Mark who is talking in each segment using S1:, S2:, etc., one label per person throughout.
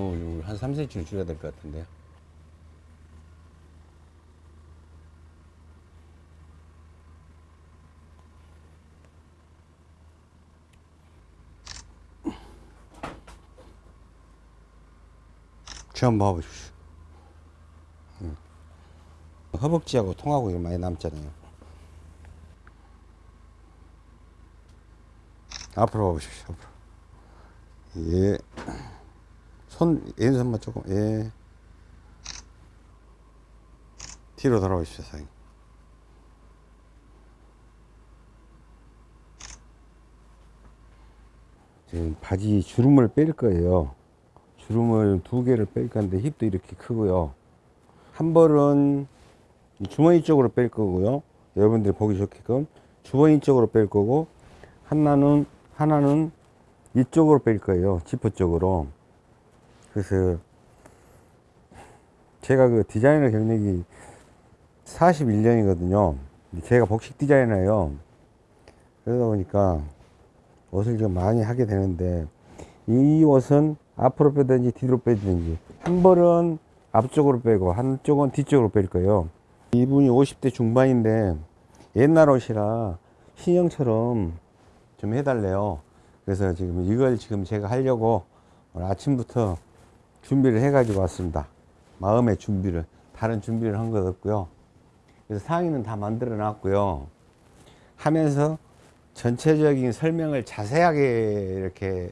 S1: 7, 8
S2: 지금 너무 한 3cm를 줄여야 될 것 같은데요.
S1: 처음 봐보십시오. 음. 허벅지하고 통하고 많이 남잖아요. 앞으로 봐보십시오. 앞으로. 예. 손, 왼손만 조금, 예. 뒤로 돌아오십시오, 사장님. 지금 바지 주름을 뺄 거예요. 주름을 두 개를 뺄 건데 힙도 이렇게 크고요. 한 벌은 이 주머니 쪽으로 뺄 거고요. 여러분들이 보기 좋게끔 주머니 쪽으로 뺄 거고 하나는 하나는 이쪽으로 뺄 거예요. 지퍼 쪽으로. 그래서 제가 그 디자이너 경력이 41년이거든요. 제가 복식 디자이너예요. 그러다 보니까 옷을 좀 많이 하게 되는데 이 옷은 앞으로 빼든지 뒤로 빼든지 한 벌은 앞쪽으로 빼고 한쪽은 뒤쪽으로 뺄 거예요. 이분이 50대 중반인데 옛날 옷이라 신형처럼 좀 해달래요. 그래서 지금 이걸 지금 제가 하려고 아침부터 준비를 해 가지고 왔습니다. 마음의 준비를 다른 준비를 한 것 없고요. 그래서 상의는 다 만들어 놨고요. 하면서 전체적인 설명을 자세하게 이렇게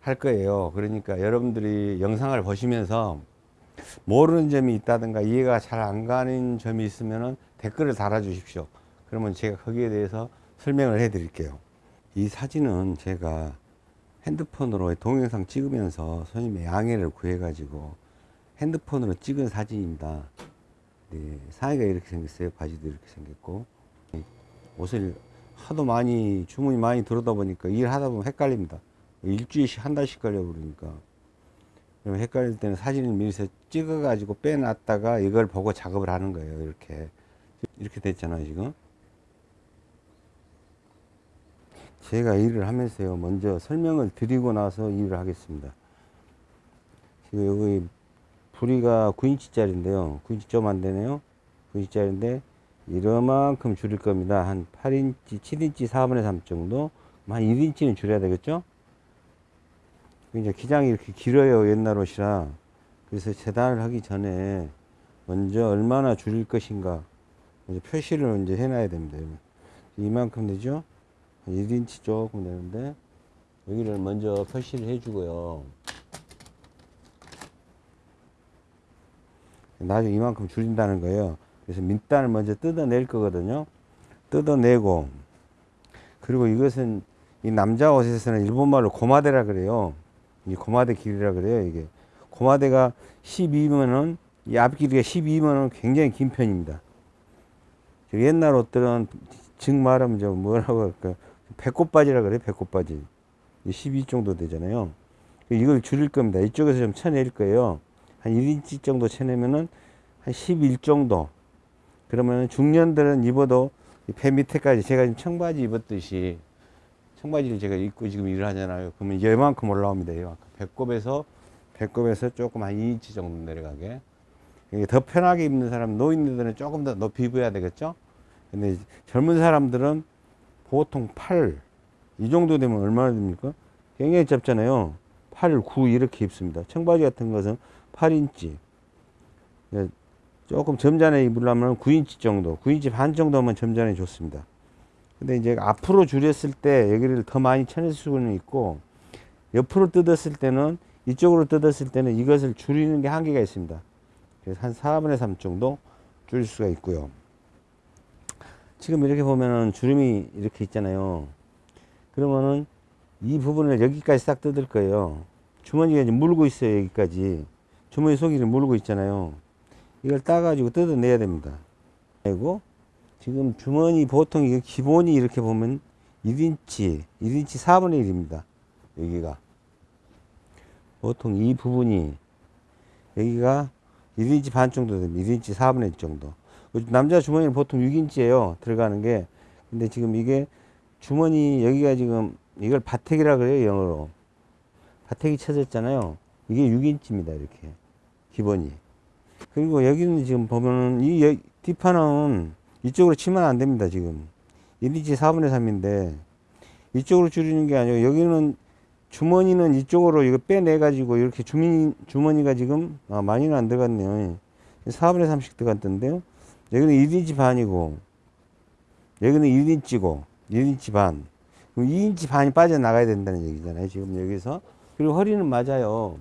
S1: 할 거예요. 그러니까 여러분들이 영상을 보시면서 모르는 점이 있다든가 이해가 잘 안 가는 점이 있으면 댓글을 달아 주십시오. 그러면 제가 거기에 대해서 설명을 해 드릴게요. 이 사진은 제가 핸드폰으로 동영상 찍으면서 손님의 양해를 구해 가지고 핸드폰으로 찍은 사진입니다. 네, 상의가 이렇게 생겼어요. 바지도 이렇게 생겼고 옷을 하도 많이 주문이 많이 들어오다 보니까 일하다 보면 헷갈립니다. 일주일씩 한 달씩 걸려 버리니까 그럼 헷갈릴 때는 사진을 미리서 찍어 가지고 빼놨다가 이걸 보고 작업을 하는 거예요 이렇게 이렇게 됐잖아요 지금 제가 일을 하면서요 먼저 설명을 드리고 나서 일을 하겠습니다. 지금 여기 부리가 9인치 짜리인데요. 9인치 좀 안 되네요. 9인치 짜리인데 이러만큼 줄일 겁니다. 한 8인치 7인치 4분의 3 정도? 한 1인치는 줄여야 되겠죠? 이제 기장이 이렇게 길어요 옛날 옷이라. 그래서 재단을 하기 전에 먼저 얼마나 줄일 것인가 먼저 표시를 이제 해놔야 됩니다 이만큼 되죠 1인치 조금 되는데 여기를 먼저 표시를 해주고요. 나중에 이만큼 줄인다는 거예요. 그래서 밑단을 먼저 뜯어낼 거거든요. 뜯어내고 그리고 이것은 이 남자 옷에서는 일본말로 고마대라 그래요. 이 고마대 길이라 그래요 이게. 고마대가 12면은 이 앞길이가 12면은 굉장히 긴 편입니다. 옛날 옷들은 즉 말하면 저 뭐라고 할까 배꼽바지라 그래요 배꼽바지 12 정도 되잖아요 이걸 줄일 겁니다 이쪽에서 좀 쳐낼 거예요 한 1인치 정도 쳐내면은 한 11 정도 그러면 중년들은 입어도 배 밑에까지 제가 지금 청바지 입었듯이 청바지를 제가 입고 지금 일을 하잖아요. 그러면 이만큼 올라옵니다. 이만큼. 배꼽에서, 배꼽에서 조금 한 2인치 정도 내려가게. 이게 더 편하게 입는 사람, 노인들은 조금 더 높이 입어야 되겠죠? 근데 젊은 사람들은 보통 8, 이 정도 되면 얼마나 됩니까? 굉장히 짧잖아요. 8, 9 이렇게 입습니다. 청바지 같은 것은 8인치. 조금 점잖게 입으려면 9인치 정도, 9인치 반 정도면 점잖게 좋습니다. 근데 이제 앞으로 줄였을 때 여기를 더 많이 쳐낼 수는 있고 옆으로 뜯었을 때는 이쪽으로 뜯었을 때는 이것을 줄이는 게 한계가 있습니다. 그래서 한 4분의 3 정도 줄일 수가 있고요. 지금 이렇게 보면은 주름이 이렇게 있잖아요. 그러면은 이 부분을 여기까지 싹 뜯을 거예요. 주머니가 이제 물고 있어요. 여기까지. 주머니 속이를 물고 있잖아요. 이걸 따 가지고 뜯어내야 됩니다. 그리고 지금 주머니 보통 이게 기본이 이렇게 보면 1인치, 1인치 4분의 1입니다. 여기가. 보통 이 부분이 여기가 1인치 반 정도 됩니다. 1인치 4분의 1 정도. 남자 주머니는 보통 6인치예요. 들어가는 게. 근데 지금 이게 주머니 여기가 지금 이걸 바택이라 그래요. 영어로. 바택이 쳐졌잖아요. 이게 6인치입니다. 이렇게 기본이. 그리고 여기는 지금 보면은 이 여- 뒷판은 이쪽으로 치면 안 됩니다. 지금 1인치 4분의 3인데 이쪽으로 줄이는 게 아니고 여기는 주머니는 이쪽으로 이거 빼내 가지고 이렇게 주머니 주머니가 지금 아, 많이는 안 들어갔네요. 4분의 3씩 들어갔던데요. 여기는 1인치 반이고 여기는 1인치고 1인치 반. 그럼 2인치 반이 빠져나가야 된다는 얘기잖아요. 지금 여기서. 그리고 허리는 맞아요.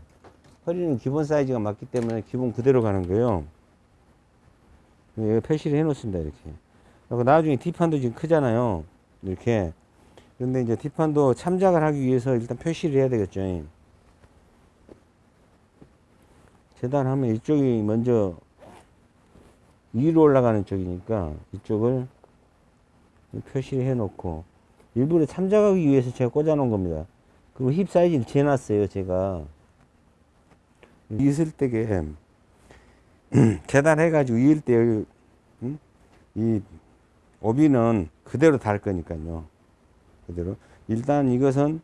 S1: 허리는 기본 사이즈가 맞기 때문에 기본 그대로 가는 거예요. 여기 표시를 해 놓습니다. 이렇게. 나중에 뒷판도 지금 크잖아요. 이렇게. 그런데 이제 뒷판도 참작을 하기 위해서 일단 표시를 해야 되겠죠. 재단하면 이쪽이 먼저 위로 올라가는 쪽이니까 이쪽을 표시를 해 놓고 일부러 참작하기 위해서 제가 꽂아 놓은 겁니다. 그리고 힙 사이즈를 재놨어요, 제가. 있을 때게 재단해가지고 이을 때 여기, 음? 이 오비는 그대로 달 거니까요. 그대로. 일단 이것은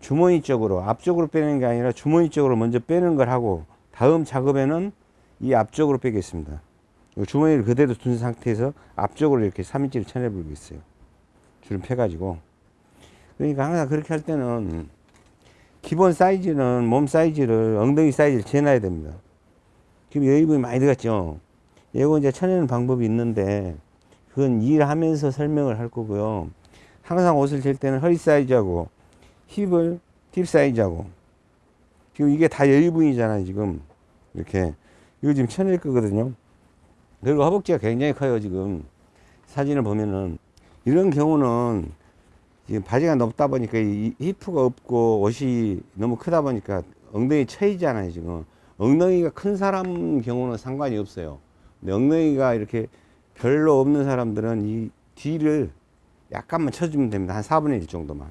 S1: 주머니 쪽으로, 앞쪽으로 빼는 게 아니라 주머니 쪽으로 먼저 빼는 걸 하고 다음 작업에는 이 앞쪽으로 빼겠습니다. 이 주머니를 그대로 둔 상태에서 앞쪽으로 이렇게 3인치를 쳐내버리고 있어요. 줄을 펴가지고. 그러니까 항상 그렇게 할 때는 기본 사이즈는 몸 사이즈를 엉덩이 사이즈를 재놔야 됩니다. 지금 여기 부분이 많이 들어갔죠. 이거 이제 쳐내는 방법이 있는데 그건 일하면서 설명을 할 거고요. 항상 옷을 잴 때는 허리 사이즈하고 힙을 힙 사이즈하고 지금 이게 다 여유분이잖아요. 지금 이렇게 이거 지금 쳐낼 거거든요. 그리고 허벅지가 굉장히 커요. 지금. 사진을 보면은. 이런 경우는 지금 바지가 높다 보니까 이 히프가 없고 옷이 너무 크다 보니까 엉덩이 쳐이잖아요 지금. 엉덩이가 큰 사람 경우는 상관이 없어요. 근데 엉덩이가 이렇게 별로 없는 사람들은 이 뒤를 약간만 쳐주면 됩니다. 한 4분의 1 정도만.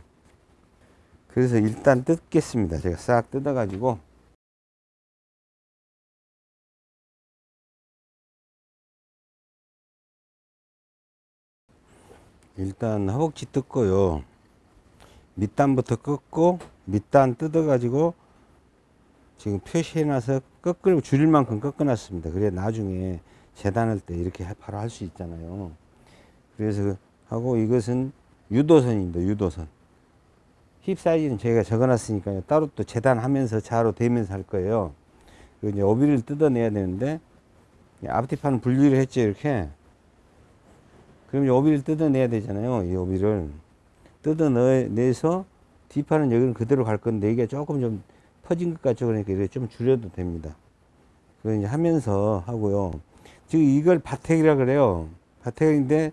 S1: 그래서 일단 뜯겠습니다. 제가 싹 뜯어 가지고 일단 허벅지 뜯고요. 밑단부터 뜯고 밑단 뜯어 가지고 지금 표시해 놔서 꺾을 줄일 만큼 꺾어 놨습니다. 그래 나중에 재단할 때 이렇게 바로 할 수 있잖아요. 그래서 하고 이것은 유도선입니다. 유도선. 힙 사이즈는 저희가 적어 놨으니까요. 따로 또 재단하면서 자로 대면서 할 거예요. 이제 오비를 뜯어내야 되는데 앞뒤판은 분리를 했죠. 이렇게. 그럼 이 오비를 뜯어내야 되잖아요. 이 오비를 뜯어내서 뒷판은 여기는 그대로 갈 건데 이게 조금 좀 퍼진 것 같죠. 그러니까 이렇게 좀 줄여도 됩니다. 그걸 이제 하면서 하고요. 지금 이걸 바택이라 그래요. 바택인데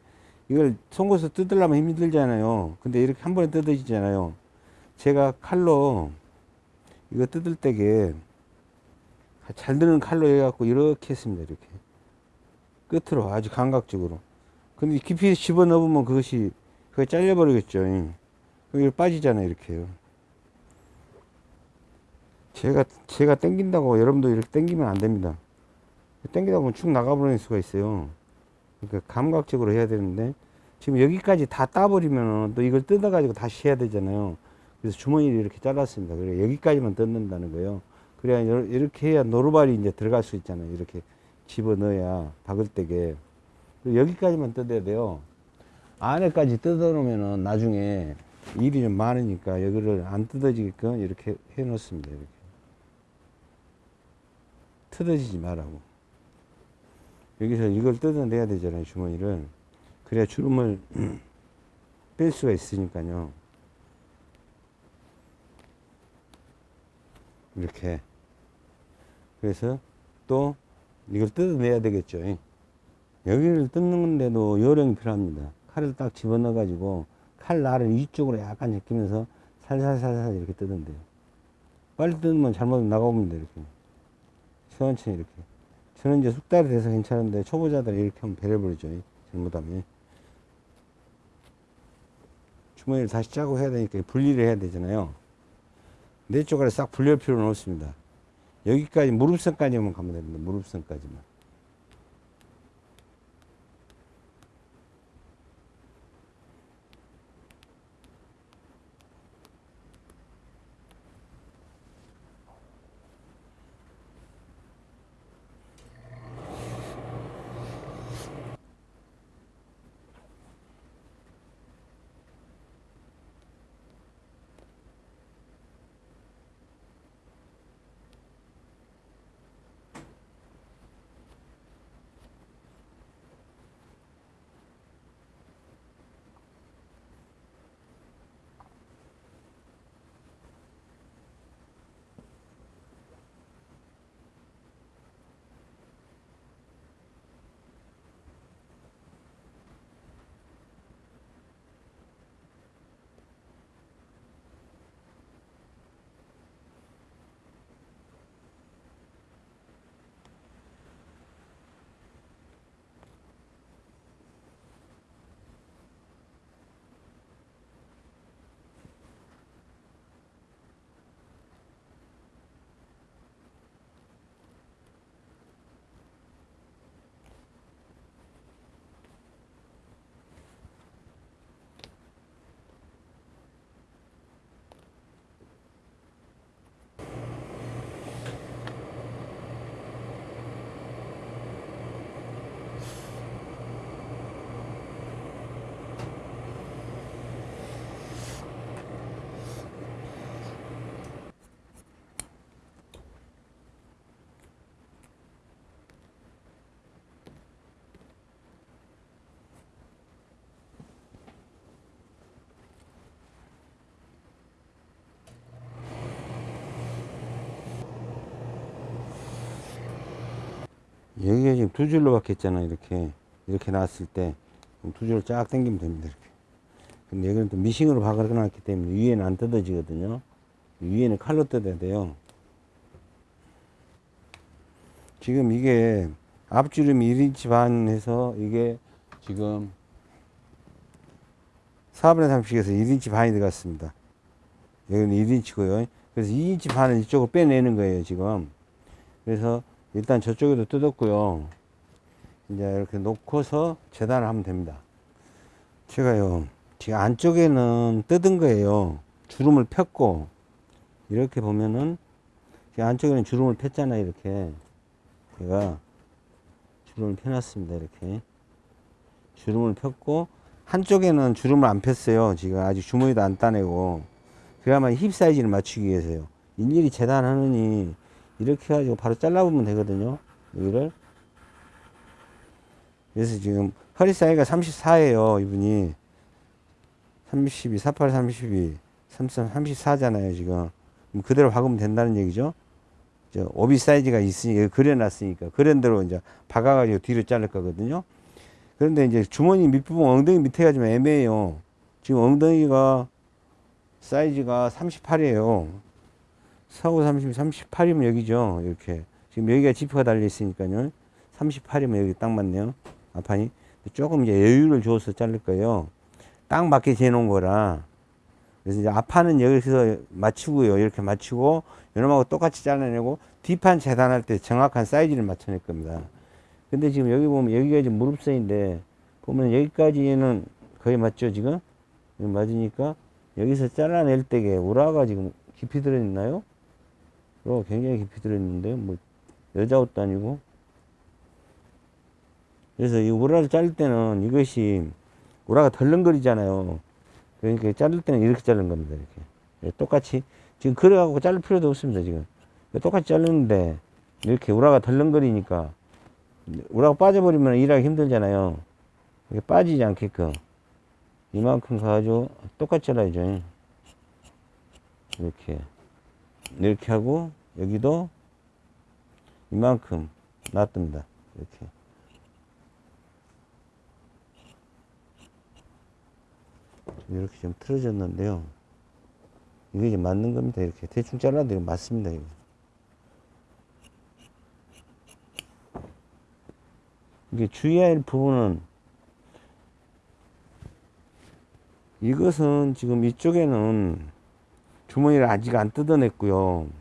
S1: 이걸 송곳으로 뜯으려면 힘들잖아요. 근데 이렇게 한 번에 뜯어지잖아요. 제가 칼로 이거 뜯을 때게 잘 드는 칼로 해갖고 이렇게 했습니다. 이렇게 끝으로 아주 감각적으로. 근데 깊이 집어 넣으면 그것이 그게 잘려버리겠죠. 여기 빠지잖아요, 이렇게요. 제가 제가 땡긴다고 여러분도 이렇게 땡기면 안 됩니다. 땡기다 보면 축 나가버릴 수가 있어요. 그러니까 감각적으로 해야 되는데 지금 여기까지 다 따버리면 또 이걸 뜯어가지고 다시 해야 되잖아요. 그래서 주머니를 이렇게 잘랐습니다. 그래 여기까지만 뜯는다는 거예요. 그래야 이렇게 해야 노루발이 이제 들어갈 수 있잖아요. 이렇게 집어 넣어야 박을 때게. 여기까지만 뜯어야 돼요. 안에까지 뜯어 놓으면은 나중에 일이 좀 많으니까 여기를 안 뜯어지게끔 이렇게 해 놓습니다. 이렇게. 뜯어지지 말라고. 여기서 이걸 뜯어내야 되잖아요. 주머니를. 그래야 주름을 뺄 수가 있으니까요. 이렇게. 그래서 또 이걸 뜯어내야 되겠죠. 여기를 뜯는데도 요령이 필요합니다. 칼을 딱 집어넣어 가지고 칼 날을 위쪽으로 약간 제끼면서 살살살살 이렇게 돼요. 빨리 뜯으면 잘못 나가봅니다. 이렇게. 천천히 이렇게. 저는 이제 숙달이 돼서 괜찮은데 초보자들은 이렇게 하면 배려버리죠. 잘못하면. 주머니를 다시 짜고 해야 되니까 분리를 해야 되잖아요. 네 쪽을 싹 분리할 필요는 없습니다. 여기까지 무릎선까지만 가면 됩니다. 무릎선까지만. 여기가 지금 두 줄로 박혔잖아 이렇게. 이렇게 나왔을 때 두 줄을 쫙 당기면 됩니다 이렇게. 근데 여기는 또 미싱으로 박아놨기 때문에 위에는 안 뜯어지거든요. 위에는 칼로 뜯어야 돼요. 지금 이게 앞주름이 1인치 반 해서 이게 지금 4분의 30에서 1인치 반이 들어갔습니다. 여기는 1인치고요. 그래서 2인치 반을 이쪽으로 빼내는 거예요 지금. 그래서 일단 저쪽에도 뜯었고요 이제 이렇게 놓고서 재단을 하면 됩니다. 제가요, 지금 안쪽에는 뜯은 거예요. 주름을 폈고, 이렇게 보면은, 지금 안쪽에는 주름을 폈잖아요, 이렇게. 제가 주름을 펴놨습니다, 이렇게. 주름을 폈고, 한쪽에는 주름을 안 폈어요. 지금 아직 주머니도 안 따내고. 그야말로 힙 사이즈를 맞추기 위해서요. 일일이 재단하느니, 이렇게 해가지고 바로 잘라보면 되거든요. 여기를. 그래서 지금 허리 사이즈가 34예요, 이분이. 32, 48, 32, 33, 34잖아요, 지금. 그대로 박으면 된다는 얘기죠. 저 오비 사이즈가 있으니까 그려놨으니까 그런 대로 이제 박아가지고 뒤로 자를 거거든요. 그런데 이제 주머니 밑부분 엉덩이 밑에가 좀 애매해요. 지금 엉덩이가 사이즈가 38이에요. 4, 30, 38이면 여기죠. 이렇게. 지금 여기가 지퍼가 달려 있으니까요. 38이면 여기 딱 맞네요. 앞판이. 조금 이제 여유를 줘서 자를 거예요. 딱 맞게 재놓은 거라. 그래서 이제 앞판은 여기서 맞추고요. 이렇게 맞추고, 요놈하고 똑같이 잘라내고, 뒷판 재단할 때 정확한 사이즈를 맞춰낼 겁니다. 근데 지금 여기 보면, 여기가 지금 무릎선인데, 보면 여기까지는 거의 맞죠, 지금? 맞으니까, 여기서 잘라낼 때게 우라가 지금 깊이 들어있나요? 우라가 굉장히 깊이 들어있는데요. 뭐, 여자 옷도 아니고. 그래서 이 우라를 자를 때는 이것이 우라가 덜렁거리잖아요. 그러니까 자를 때는 이렇게 자르는 겁니다. 이렇게. 예, 똑같이. 지금 그래갖고 자를 필요도 없습니다. 지금. 똑같이 자르는데 이렇게 우라가 덜렁거리니까 우라가 빠져버리면 일하기 힘들잖아요. 이게 빠지지 않게끔 이만큼 가가지고 똑같이 잘라야죠. 이렇게. 이렇게 하고 여기도 이만큼 놔둡니다. 이렇게. 이렇게 좀 틀어졌는데요. 이게 이제 맞는 겁니다. 이렇게 대충 잘라도 이거 맞습니다. 이거. 이게 주의해야 할 부분은 이것은 지금 이쪽에는 주머니를 아직 안 뜯어냈고요.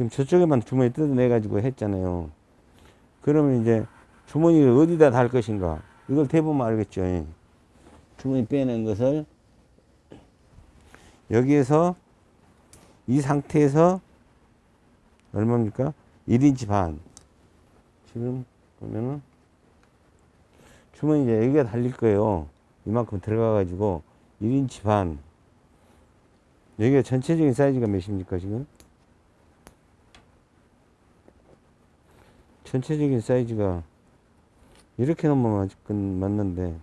S1: 지금 저쪽에만 주머니 뜯어내 가지고 했잖아요. 그러면 이제 주머니를 어디다 달 것인가? 이걸 대보면 알겠죠. 예. 주머니 빼낸 것을 여기에서 이 상태에서 얼마입니까? 1인치 반. 지금 보면은 주머니 이제 여기가 달릴 거예요. 이만큼 들어가 가지고 1인치 반. 여기가 전체적인 사이즈가 몇입니까, 지금? 전체적인 사이즈가 이렇게 넘으면 아직은 맞는데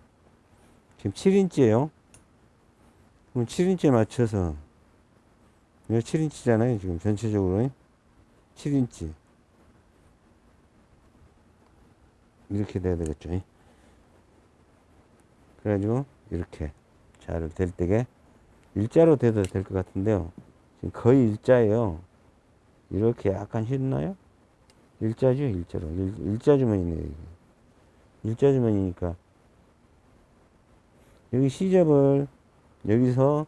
S1: 지금 7인치예요. 그럼 7인치에 맞춰서 이거 7인치잖아요 지금 전체적으로. 7인치. 이렇게 돼야 되겠죠. 그래가지고 이렇게 자를 될 때게 일자로 돼도 될 것 같은데요. 지금 거의 일자예요. 이렇게 약간 휘나요 일자죠 일자로 일, 일자 주머니네요 이게. 일자 주머니니까 여기 시접을 여기서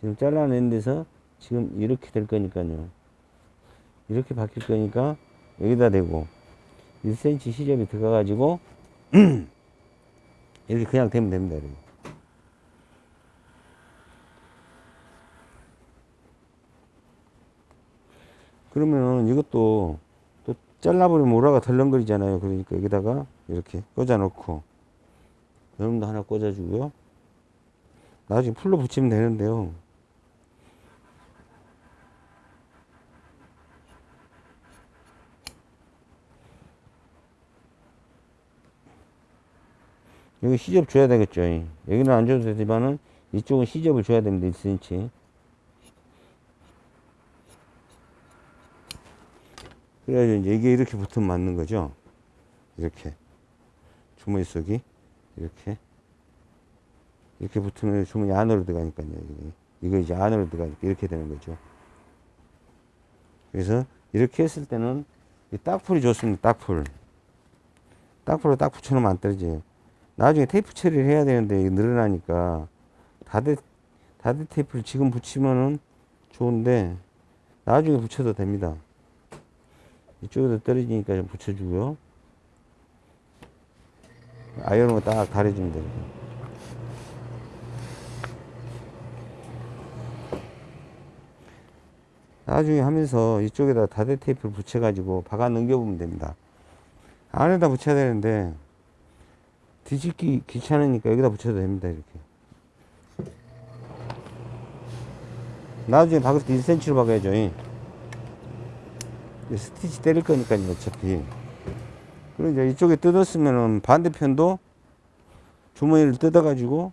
S1: 지금 잘라낸 데서 지금 이렇게 될 거니까요 이렇게 바뀔 거니까 여기다 대고 1cm 시접이 들어가 가지고 이렇게 그냥 되면 됩니다 이렇게. 그러면 이것도 또 잘라버리면 오라가 덜렁거리잖아요. 그러니까 여기다가 이렇게 꽂아 놓고 여러분도 하나 꽂아 주고요. 나중에 풀로 붙이면 되는데요. 여기 시접 줘야 되겠죠. 여기는 안 줘도 되지만은 이쪽은 시접을 줘야 됩니다. 1cm 그래야 이제 이게 이렇게 붙으면 맞는 거죠. 이렇게. 주머니 속이 이렇게. 이렇게 붙으면 주머니 안으로 들어가니까요. 이거 이제 안으로 들어가니까 이렇게 되는 거죠. 그래서 이렇게 했을 때는 이 딱풀이 좋습니다. 딱풀. 딱풀로 딱 붙여놓으면 안 떨어져요. 나중에 테이프 처리를 해야 되는데 늘어나니까 다대 다대 테이프를 지금 붙이면은 좋은데 나중에 붙여도 됩니다. 이쪽에도 떨어지니까 좀 붙여주고요. 아이언으로 딱 가려주면 돼요. 나중에 하면서 이쪽에다 다대 테이프를 붙여가지고 박아 넘겨보면 됩니다. 안에다 붙여야 되는데 뒤집기 귀찮으니까 여기다 붙여도 됩니다. 이렇게. 나중에 박을 때 1cm로 박아야죠. 스티치 때릴 거니까요, 어차피. 그리고 이제 이쪽에 뜯었으면은 반대편도 주머니를 뜯어 가지고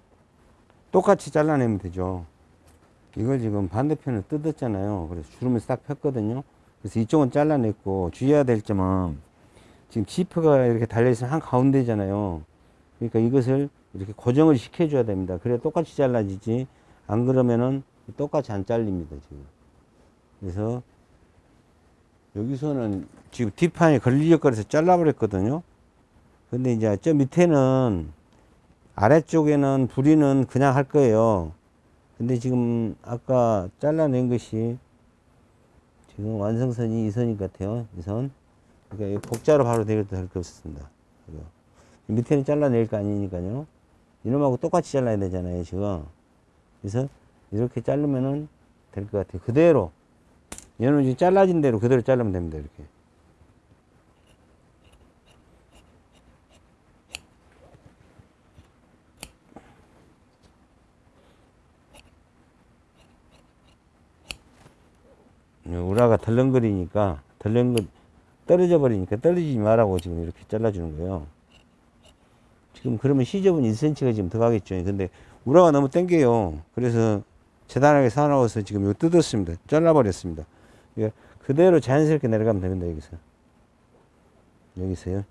S1: 똑같이 잘라내면 되죠. 이걸 지금 반대편을 뜯었잖아요. 그래서 주름을 싹 폈거든요. 그래서 이쪽은 잘라냈고 주의해야 될 점은 지금 지퍼가 이렇게 달려있으면 한 가운데잖아요. 그러니까 이것을 이렇게 고정을 시켜줘야 됩니다. 그래야 똑같이 잘라지지. 안 그러면은 똑같이 안 잘립니다, 지금. 그래서 여기서는 지금 뒷판에 걸리적거려서 잘라버렸거든요. 근데 이제 저 밑에는 아래쪽에는 부리는 그냥 할 거예요. 근데 지금 아까 잘라낸 것이 지금 완성선이 이 선인 것 같아요. 이 선. 그러니까 이 복자로 바로 할게 없습니다. 이거. 밑에는 잘라낼 거 아니니까요. 이놈하고 똑같이 잘라야 되잖아요, 지금. 그래서 이렇게 자르면은 될 것 같아요. 그대로. 얘는 지금 잘라진 대로 그대로 자르면 됩니다, 이렇게. 우라가 덜렁거리니까 덜렁거 떨어져 버리니까 떨어지지 말라고 지금 이렇게 잘라주는 거예요. 지금 그러면 시접은 1cm가 지금 들어가겠죠. 근데 우라가 너무 땡겨요. 그래서 재단하게 사나워서 지금 이거 뜯었습니다. 잘라버렸습니다. 그러니까 그대로 자연스럽게 내려가면 됩니다. 여기서. 여기서요.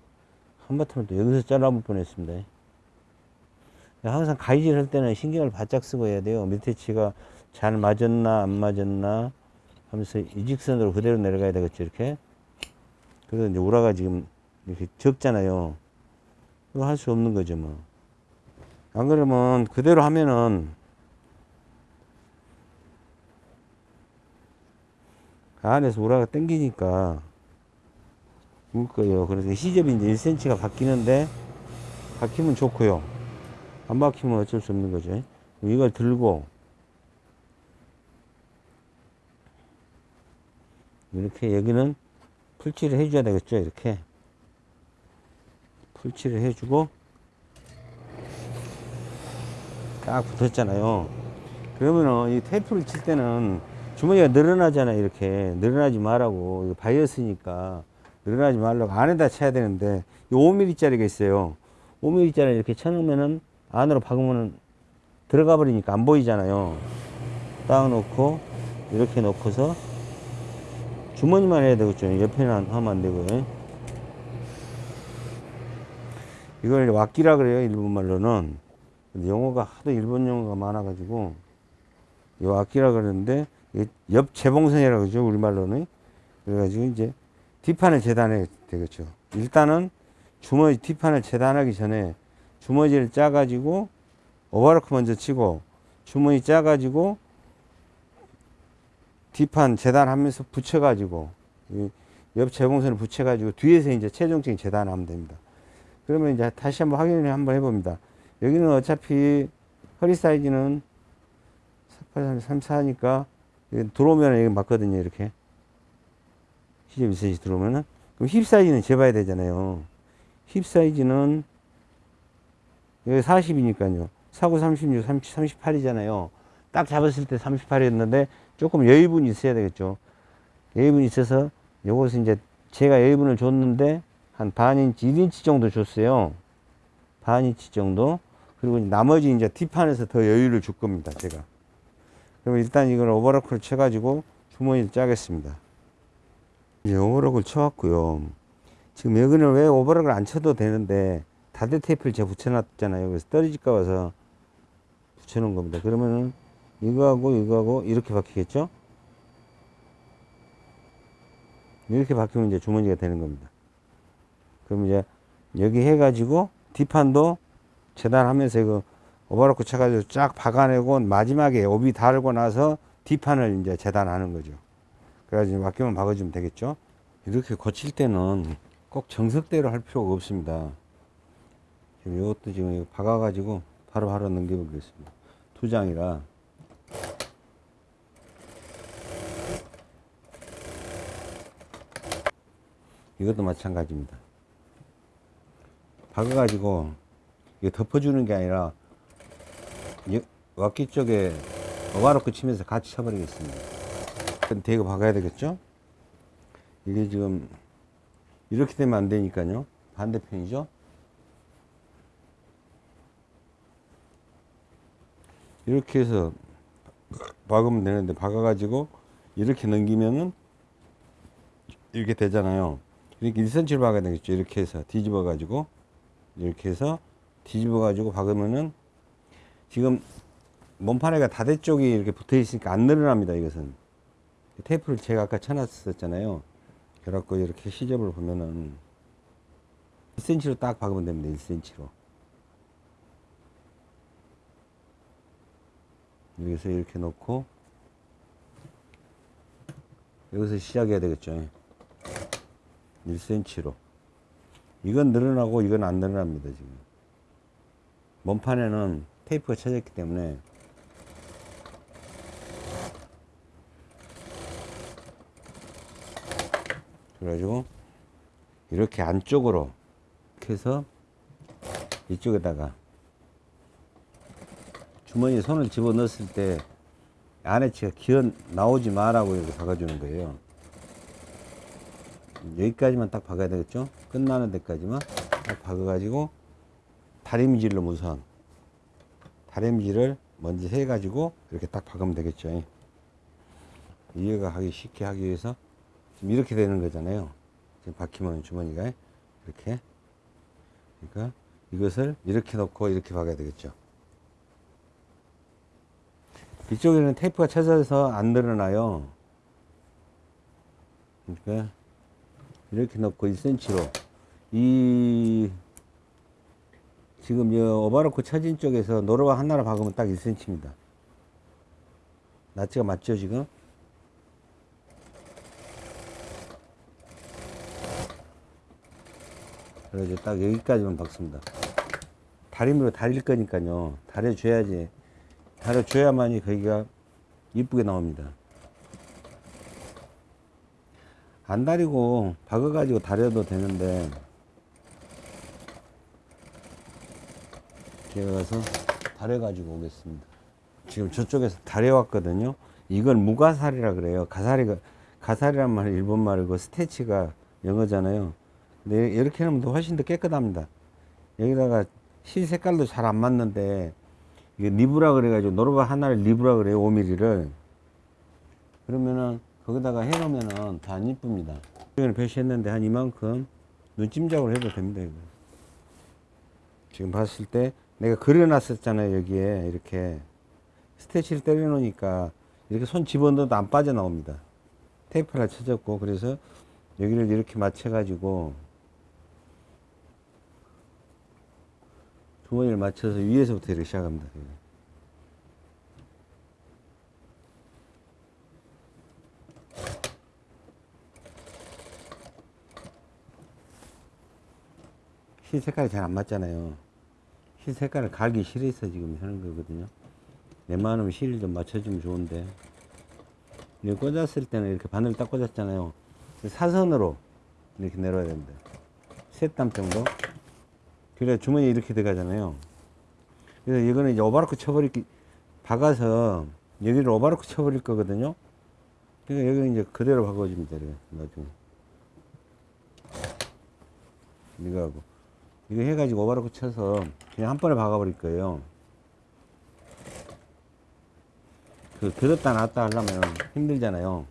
S1: 한바탕을 또 여기서 잘라볼 뻔했습니다. 항상 가위질 할 때는 신경을 바짝 쓰고 해야 돼요. 밑에 치가 잘 맞았나 안 맞았나 하면서 이 직선으로 그대로 내려가야 되겠죠. 이렇게. 그래서 이제 우라가 지금 이렇게 적잖아요. 그거 할수 없는 거죠, 뭐. 안 그러면 그대로 하면은 안에서 우라가 땡기니까 울 거예요. 그래서 시접이 이제 1cm가 바뀌는데 바뀌면 좋고요. 안 바뀌면 어쩔 수 없는 거죠. 이걸 들고 이렇게 여기는 풀칠을 해줘야 되겠죠. 이렇게 풀칠을 해주고 딱 붙었잖아요. 그러면은 이 테이프를 칠 때는 주머니가 늘어나잖아요. 이렇게 늘어나지 말라고 바이어스니까 늘어나지 말라고 안에다 쳐야 되는데 이 5mm짜리가 있어요. 5mm짜리 이렇게 쳐놓으면은 안으로 박으면은 들어가 버리니까 안 보이잖아요. 딱 놓고 이렇게 놓고서 주머니만 해야 되겠죠. 옆에는 하면 안 되고요. 이걸 왁기라 그래요. 일본 말로는. 근데 용어가 하도 일본 용어가 많아 가지고 이 왁기라 그러는데 이 옆 재봉선이라고 그러죠. 우리말로는. 그래가지고 이제 뒷판을 재단해야 되겠죠. 일단은 주머니 뒷판을 재단하기 전에 주머니를 짜가지고 오버로크 먼저 치고 주머니 짜가지고 뒷판 재단하면서 붙여가지고 이옆 재봉선을 붙여가지고 뒤에서 이제 최종적인 재단하면 됩니다. 그러면 이제 다시 한번 확인을 한번 해봅니다. 여기는 어차피 허리 사이즈는 48, 34니까 들어오면 여기 맞거든요. 이렇게 시접 1cm 들어오면은 그럼 힙 사이즈는 재봐야 되잖아요. 힙 사이즈는 여기 40이니까요. 49, 36, 30, 38이잖아요. 딱 잡았을 때 38이었는데 조금 여유분이 있어야 되겠죠. 여유분이 있어서 요것은 이제 제가 여유분을 줬는데 한 반인치, 1인치 정도 줬어요. 반인치 정도. 그리고 나머지 이제 뒷판에서 더 여유를 줄 겁니다. 제가. 그럼 일단 이걸 오버로크를 쳐가지고 주머니를 짜겠습니다. 이제 오버락을 쳐왔고요. 지금 여기는 왜 오버락을 안 쳐도 되는데 다대 테이프를 제가 붙여놨잖아요. 그래서 떨어질까 봐서 붙여놓은 겁니다. 그러면은 이거하고 이거하고 이렇게 바뀌겠죠? 이렇게 바뀌면 이제 주머니가 되는 겁니다. 그럼 이제 여기 해가지고 뒷판도 재단하면서 이거 오버로크 쳐가지고 쫙 박아내고 마지막에 오비 달고 나서 뒷판을 이제 재단하는 거죠. 그래가지고 맡기만 박아주면 되겠죠. 이렇게 거칠 때는 꼭 정석대로 할 필요가 없습니다. 지금 이것도 지금 박아가지고 바로 바로 넘겨보겠습니다. 두 장이라. 이것도 마찬가지입니다. 박아가지고 덮어주는 게 아니라 이 왁기 쪽에 어바로크 치면서 같이 쳐버리겠습니다. 대고 박아야 되겠죠? 이게 지금 이렇게 되면 안 되니까요. 반대편이죠. 이렇게 해서 박으면 되는데 박아가지고 이렇게 넘기면은 이렇게 되잖아요. 이렇게 1cm를 박아야 되겠죠. 이렇게 해서 뒤집어 가지고 이렇게 해서 뒤집어 가지고 박으면은 지금 몸판에가 다대 쪽이 이렇게 붙어 있으니까 안 늘어납니다. 이것은 테이프를 제가 아까 쳐놨었잖아요. 그래갖고 이렇게 시접을 보면은 1cm로 딱 박으면 됩니다. 1cm로. 여기서 이렇게 놓고 여기서 시작해야 되겠죠. 1cm로. 이건 늘어나고 이건 안 늘어납니다, 지금. 몸판에는 테이프가 쳐졌기 때문에 그래가지고 이렇게 안쪽으로 이렇게 해서 이쪽에다가 주머니에 손을 집어 넣었을 때 안에 치가 기어 나오지 마라고 이렇게 박아주는 거예요. 여기까지만 딱 박아야 되겠죠? 끝나는 데까지만 딱 박아가지고 다림질로 우선 다림질을 먼저 해가지고 이렇게 딱 박으면 되겠죠. 이해가 하기 쉽게 하기 위해서 지금 이렇게 되는 거잖아요. 지금 박히면 주머니가 이렇게. 그러니까 이것을 이렇게 놓고 이렇게 박아야 되겠죠. 이쪽에는 테이프가 쳐져서 안 늘어나요. 그러니까 이렇게 넣고 1cm로 이 지금 이 오바로크 쳐진 쪽에서 노루가 하나를 박으면 딱 1cm입니다. 낫지가 맞죠 지금? 그래서 딱 여기까지만 박습니다. 다림으로 다릴 거니까요. 다려줘야지. 다려줘야만이 거기가 이쁘게 나옵니다. 안 다리고 박아가지고 다려도 되는데 제가 가서 다려가지고 오겠습니다. 지금 저쪽에서 다려왔거든요. 이건 무가살이라 그래요. 가사리가 가사리란 말은 일본 말이고 스테치가 영어잖아요. 근데 이렇게 하면 더 훨씬 더 깨끗합니다. 여기다가 실 색깔도 잘 안 맞는데 이게 리브라 그래가지고 노르바 하나를 리브라 그래요. 5mm를 그러면은 거기다가 해놓으면은 더안 이쁩니다. 이걸 표시했는데 한 이만큼 눈찜작으로 해도 됩니다. 이거. 지금 봤을 때 내가 그려놨었잖아요. 여기에 이렇게 스테치를 때려놓으니까 이렇게 손 집어넣어도 안 빠져나옵니다. 테이프를 쳐졌고 그래서 여기를 이렇게 맞춰 가지고 주머니를 맞춰서 위에서부터 이렇게 시작합니다. 실 색깔이 잘 안 맞잖아요. 실 색깔을 갈기 싫어서 지금 하는 거거든요. 웬만하면 실을 좀 맞춰주면 좋은데. 이거 꽂았을 때는 이렇게 바늘 딱 꽂았잖아요. 사선으로 이렇게 내려야 됩니다. 셋땀 정도. 그래 주머니에 이렇게 들어가잖아요. 그래서 이거는 이제 오바로크 쳐버릴, 기- 박아서 여기를 오바로크 쳐버릴 거거든요. 그러니까 여기는 이제 그대로 박아주면 돼요. 나중에. 이거 하고. 이거 해가지고 오바로크 쳐서 그냥 한 번에 박아버릴 거예요. 그, 들었다 놨다 하려면 힘들잖아요.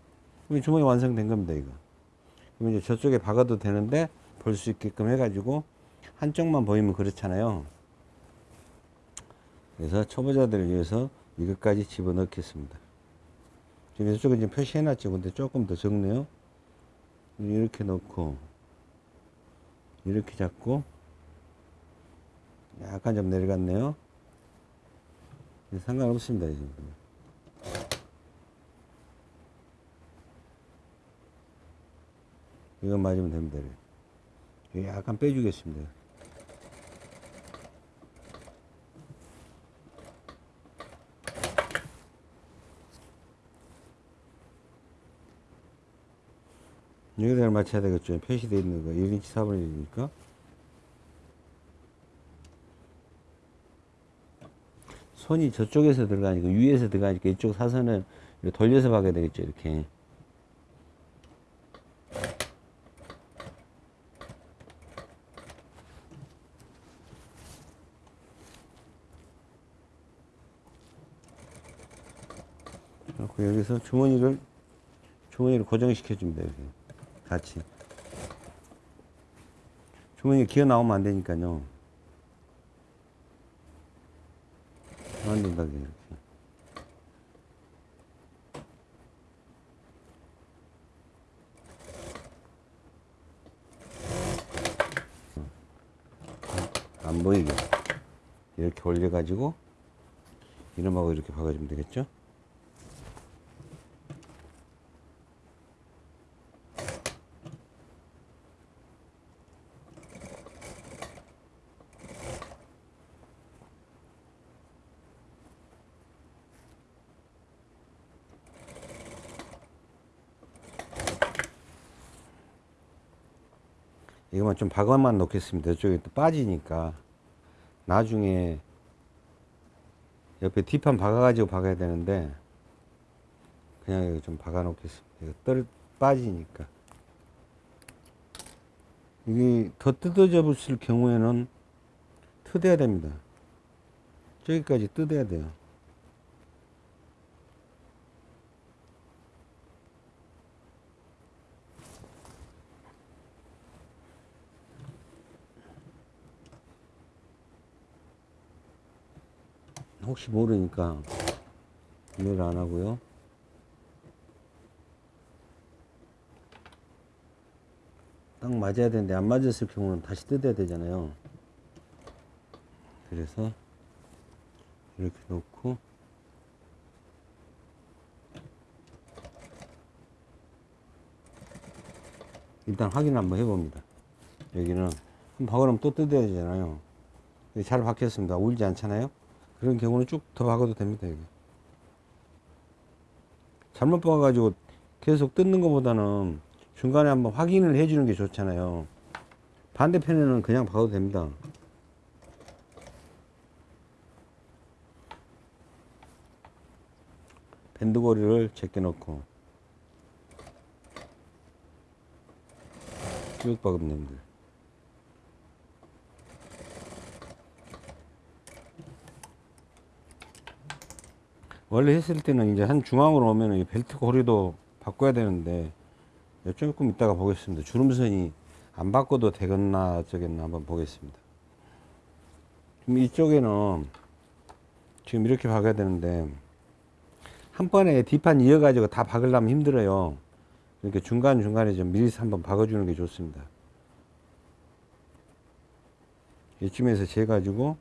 S1: 그럼 주머니 완성된 겁니다, 이거. 그럼 이제 저쪽에 박아도 되는데 볼 수 있게끔 해가지고 한쪽만 보이면 그렇잖아요. 그래서 초보자들을 위해서 이것까지 집어넣겠습니다. 지금 이쪽에 지금 표시해놨죠. 근데 조금 더 적네요. 이렇게 넣고 이렇게 잡고 약간 좀 내려갔네요. 상관없습니다. 지금. 이거 맞으면 됩니다. 약간 빼주겠습니다. 여기다가 맞춰야 되겠죠. 표시되어 있는 거. 1인치 4분의 1이니까. 손이 저쪽에서 들어가니까 위에서 들어가니까 이쪽 이렇게 돌려서 박아야 되겠죠. 이렇게. 그리고 여기서 주머니를 주머니를 고정시켜 줍니다. 이렇게 같이. 주머니가 기어 나오면 안 되니까요. 안 된다 이렇게. 안 보이게 이렇게 올려가지고 이름하고 이렇게 박아주면 되겠죠? 이것만 좀 박아만 놓겠습니다. 이쪽에 또 빠지니까 나중에 옆에 뒷판 박아가지고 박아야 되는데 그냥 여기 좀 박아 놓겠습니다. 떨 빠지니까 이게 더 뜯어져 붙을 경우에는 뜯어야 됩니다. 저기까지 뜯어야 돼요. 혹시 모르니까 구매를 안 하고요. 딱 맞아야 되는데 안 맞았을 경우는 다시 뜯어야 되잖아요. 그래서 이렇게 놓고 일단 확인 한번 해봅니다. 여기는 한번 박으면 또 뜯어야 되잖아요. 잘 박혔습니다. 울지 않잖아요. 그런 경우는 쭉 더 박아도 됩니다. 여기. 잘못 박아가지고 계속 뜯는 것보다는 중간에 한번 확인을 해주는 게 좋잖아요. 반대편에는 그냥 박아도 됩니다. 밴드고리를 제껴놓고 쭉 박으면 됩니다. 원래 했을 때는 이제 한 중앙으로 오면 이 벨트 고리도 바꿔야 되는데 조금 이따가 보겠습니다. 주름선이 안 바꿔도 되겠나 어쩌겠나 한번 보겠습니다. 지금 이쪽에는 지금 이렇게 박아야 되는데 한 번에 뒷판 이어가지고 다 박으려면 힘들어요. 이렇게 중간중간에 좀 미리 한번 박아주는 게 좋습니다. 이쯤에서 재가지고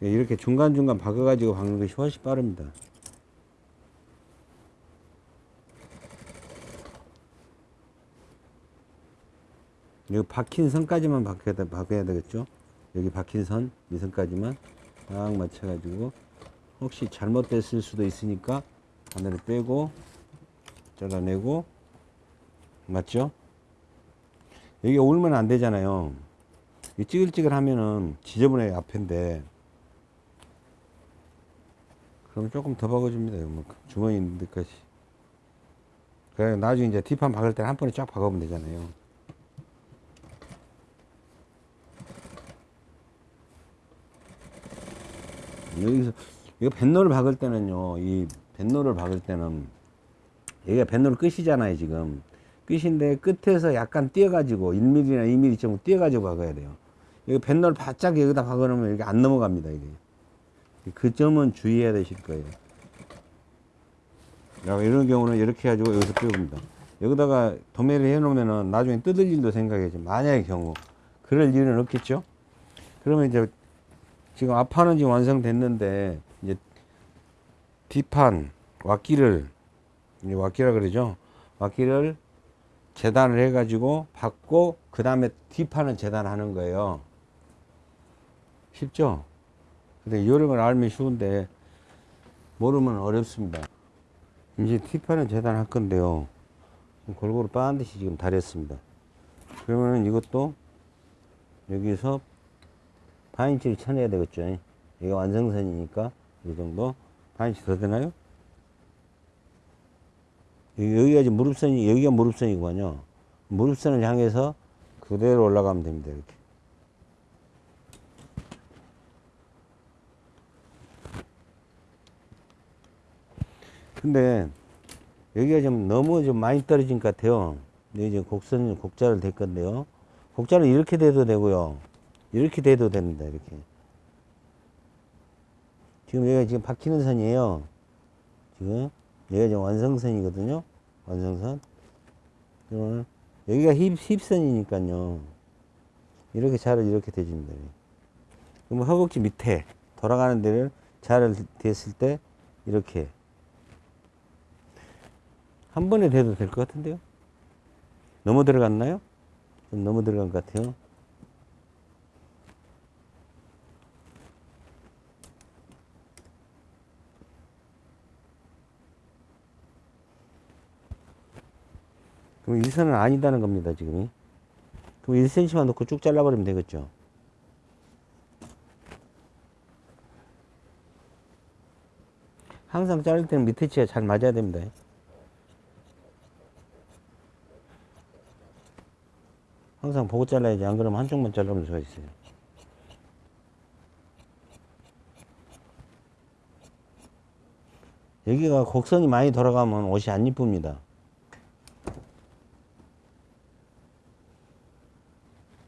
S1: 이렇게 중간중간 박아가지고 박는 것이 훨씬 빠릅니다. 여기 박힌 선까지만 박아야, 돼- 박아야 되겠죠? 여기 박힌 선, 이 선까지만 딱 맞춰가지고 혹시 잘못됐을 수도 있으니까 하나를 빼고 잘라내고 맞죠? 여기 올면 안 되잖아요. 이 찌글찌글 하면은 지저분해 앞인데 그럼 조금 더 박아줍니다. 뭐 주머니 있는 데까지. 그래 나중에 이제 뒷판 박을 때 한 번에 쫙 박아보면 되잖아요. 여기서 이거 뱃노를 박을 때는요. 이 뱃노를 박을 때는 여기가 뱃노를 끝이잖아요. 지금 끝인데 끝에서 약간 띄어가지고 1mm나 2mm 정도 띄어가지고 박아야 돼요. 여기 뱃놀 바짝 여기다 박아놓으면 이게 안 넘어갑니다. 이게 그 점은 주의해야 되실 거예요. 야, 이런 경우는 이렇게 해가지고 여기서 띄웁니다. 여기다가 도매를 해놓으면은 나중에 뜯을 일도 생각해야지. 만약의 경우 그럴 일은 없겠죠. 그러면 이제 지금 앞판은 지금 완성됐는데 이제 뒷판 왁기를 이제 왁기라 그러죠. 왁기를 재단을 해가지고 받고 그 다음에 뒷판은 재단하는 거예요. 쉽죠? 근데 걸 알면 쉬운데 모르면 어렵습니다. 이제 뒷판은 재단할 건데요. 골고루 반드시 지금 다렸습니다. 그러면은 이것도 여기서 반인치를 쳐내야 되겠죠. 이게 완성선이니까 이 정도 반인치 더 되나요? 여기- 여기가 무릎선이 여기가 무릎선이구만요. 무릎선을 향해서 그대로 올라가면 됩니다. 이렇게. 근데 여기가 좀 너무 좀 많이 떨어진 것 같아요. 지금 곡선 곡자를 댈 건데요. 곡자는 이렇게 돼도 되고요. 이렇게 돼도 됩니다. 이렇게. 지금 여기가 지금 박히는 선이에요. 지금 여기가 지금 완성선이거든요. 완성선. 그러면 여기가 힙, 힙선이니까요. 이렇게 자를 이렇게 대줍니다. 그럼 허벅지 밑에 돌아가는 데를 자를 댔을 때 이렇게 한 번에 대도 될 것 같은데요? 너무 들어갔나요? 좀 너무 들어간 것 같아요. 그럼 이 선은 아니다는 겁니다, 지금이. 그럼 1cm만 놓고 쭉 잘라버리면 되겠죠. 항상 자를 때는 밑에 치가 잘 맞아야 됩니다. 항상 보고 잘라야지. 안 그러면 한쪽만 잘라볼 수가 있어요. 여기가 곡선이 많이 돌아가면 옷이 안 이쁩니다.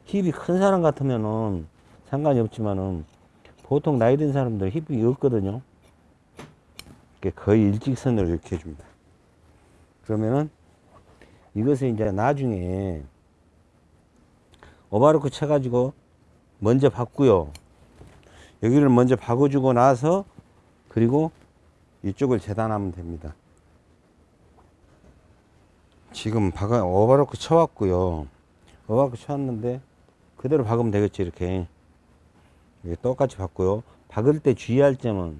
S1: 힙이 큰 사람 같으면은 상관이 없지만은 보통 나이 든 사람들 힙이 없거든요. 이렇게 거의 일직선으로 이렇게 해줍니다. 그러면은 이것을 이제 나중에 오바로크 쳐가지고 먼저 박고요. 여기를 먼저 박아주고 나서 그리고 이쪽을 재단하면 됩니다. 지금 박아 오바로크 쳐왔고요. 오바로크 쳐왔는데 그대로 박으면 되겠죠 이렇게 똑같이 박고요. 박을 때 주의할 점은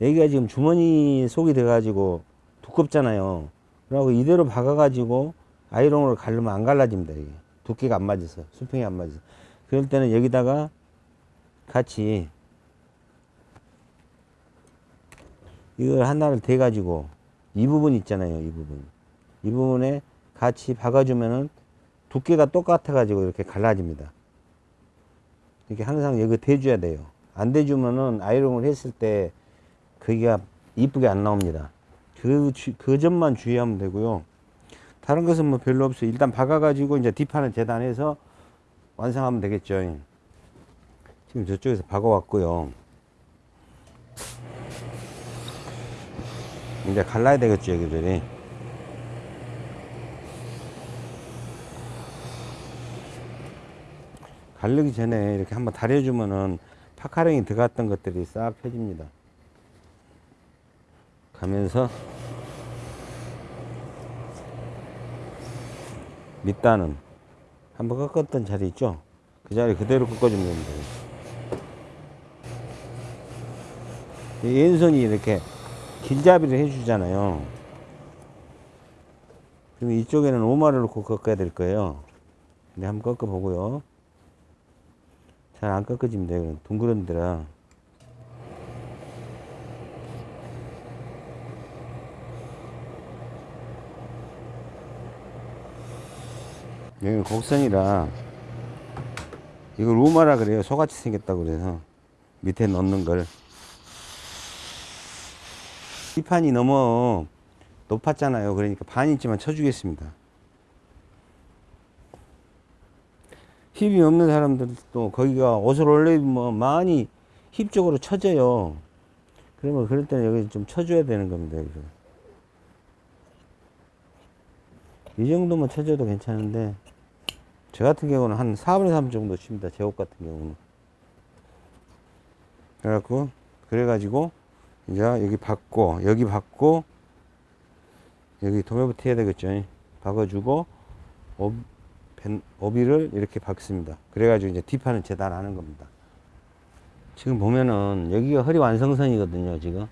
S1: 여기가 지금 주머니 속이 돼가지고 두껍잖아요. 그리고 이대로 박아가지고 아이롱으로 갈르면 안 갈라집니다. 이게. 두께가 안 맞아서 수평이 안 맞아서 그럴 때는 여기다가 같이 이걸 하나를 대 가지고 이 부분 있잖아요 이 부분. 이 부분에 같이 박아주면은 두께가 똑같아 가지고 이렇게 갈라집니다. 이렇게 항상 여기 대줘야 돼요. 안 대주면은 아이롱을 했을 때 거기가 이쁘게 안 나옵니다. 그, 주- 그 점만 주의하면 되고요 다른 것은 뭐 별로 없어요. 일단 박아가지고 이제 뒷판을 재단해서 완성하면 되겠죠. 지금 저쪽에서 박아왔고요. 이제 갈라야 되겠죠, 여기들이. 갈르기 전에 이렇게 한번 다려주면은 파카령이 들어갔던 것들이 싹 펴집니다. 가면서 밑단은 한번 꺾었던 자리 있죠? 그 자리 그대로 꺾어주면 됩니다. 이 왼손이 이렇게 길잡이를 해주잖아요. 그럼 이쪽에는 오마를 놓고 꺾어야 될 거예요. 근데 한번 꺾어보고요. 잘 안 꺾어집니다. 둥그런 데라. 여기는 곡선이라 이걸 우마라 그래요 소같이 생겼다고 그래서 밑에 넣는 걸 이 판이 너무 높았잖아요 그러니까 반 인치만 쳐주겠습니다 힙이 없는 사람들도 거기가 옷을 올리면 많이 힙 쪽으로 쳐져요. 그러면 그럴 때는 여기 좀 쳐줘야 되는 겁니다. 여기서. 이 정도만 쳐줘도 괜찮은데 저 같은 경우는 한 4분의 3 정도 칩니다. 제 옷 같은 경우는. 그래갖고 그래가지고 이제 여기 받고 여기 받고 여기 도매부터 해야 되겠죠. 박아주고 오비를 이렇게 박습니다. 그래가지고 이제 뒷판을 재단하는 겁니다. 지금 보면은 여기가 허리 완성선이거든요. 지금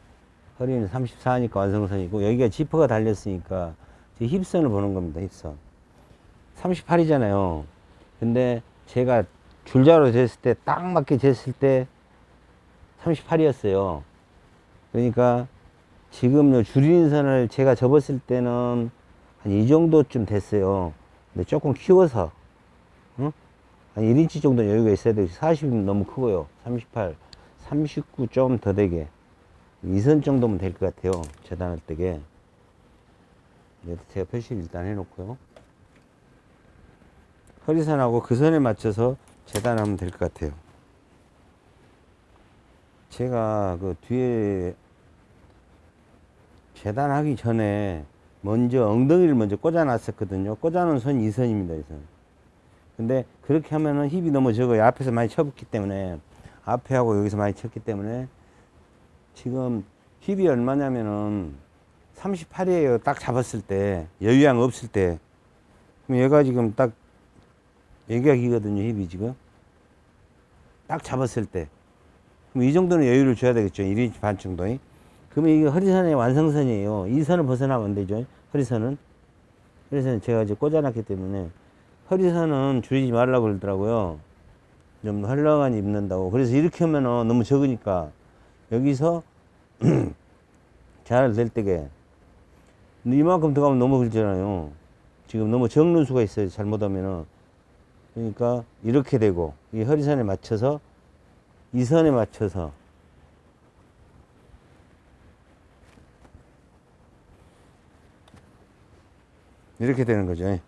S1: 허리는 34니까 완성선이고 여기가 지퍼가 달렸으니까 힙선을 보는 겁니다. 힙선 38이잖아요. 근데 제가 줄자로 쟀을 때 딱 맞게 쟀을 때 38이었어요. 그러니까 지금 요 줄이는 선을 제가 접었을 때는 한 이 정도쯤 됐어요. 근데 조금 키워서, 응? 한 1인치 정도 여유가 있어야 되고, 40이면 너무 크고요. 38, 39 좀 더 되게. 이선 정도면 될 것 같아요. 재단할 때게. 제가 표시를 일단 해놓고요. 허리선하고 그 선에 맞춰서 재단하면 될 것 같아요. 제가 그 뒤에 재단하기 전에 먼저 엉덩이를 먼저 꽂아 놨었거든요. 꽂아 놓은 선이 이 선입니다, 이 선. 근데 그렇게 하면은 힙이 너무 적어요. 앞에서 많이 쳐봤기 때문에. 앞에 하고 여기서 많이 쳤기 때문에. 지금 힙이 얼마냐면은 38이에요. 딱 잡았을 때. 여유양 없을 때. 그럼 얘가 지금 딱 여기가 기거든요, 힙이 지금. 딱 잡았을 때. 그럼 이 정도는 여유를 줘야 되겠죠. 1인치 반 정도. 그러면 이게 허리선의 완성선이에요. 이 선을 벗어나면 안 되죠. 허리선은. 허리선은 제가 이제 꽂아놨기 때문에 허리선은 줄이지 말라고 그러더라고요. 좀 헐렁한 입는다고. 그래서 이렇게 하면은 너무 적으니까 여기서 잘 될 때게 이만큼 들어가면 너무 길잖아요. 지금 너무 적는 수가 있어요. 잘못하면은. 그러니까 이렇게 되고 이 허리선에 맞춰서 이 선에 맞춰서 이렇게 되는 거죠.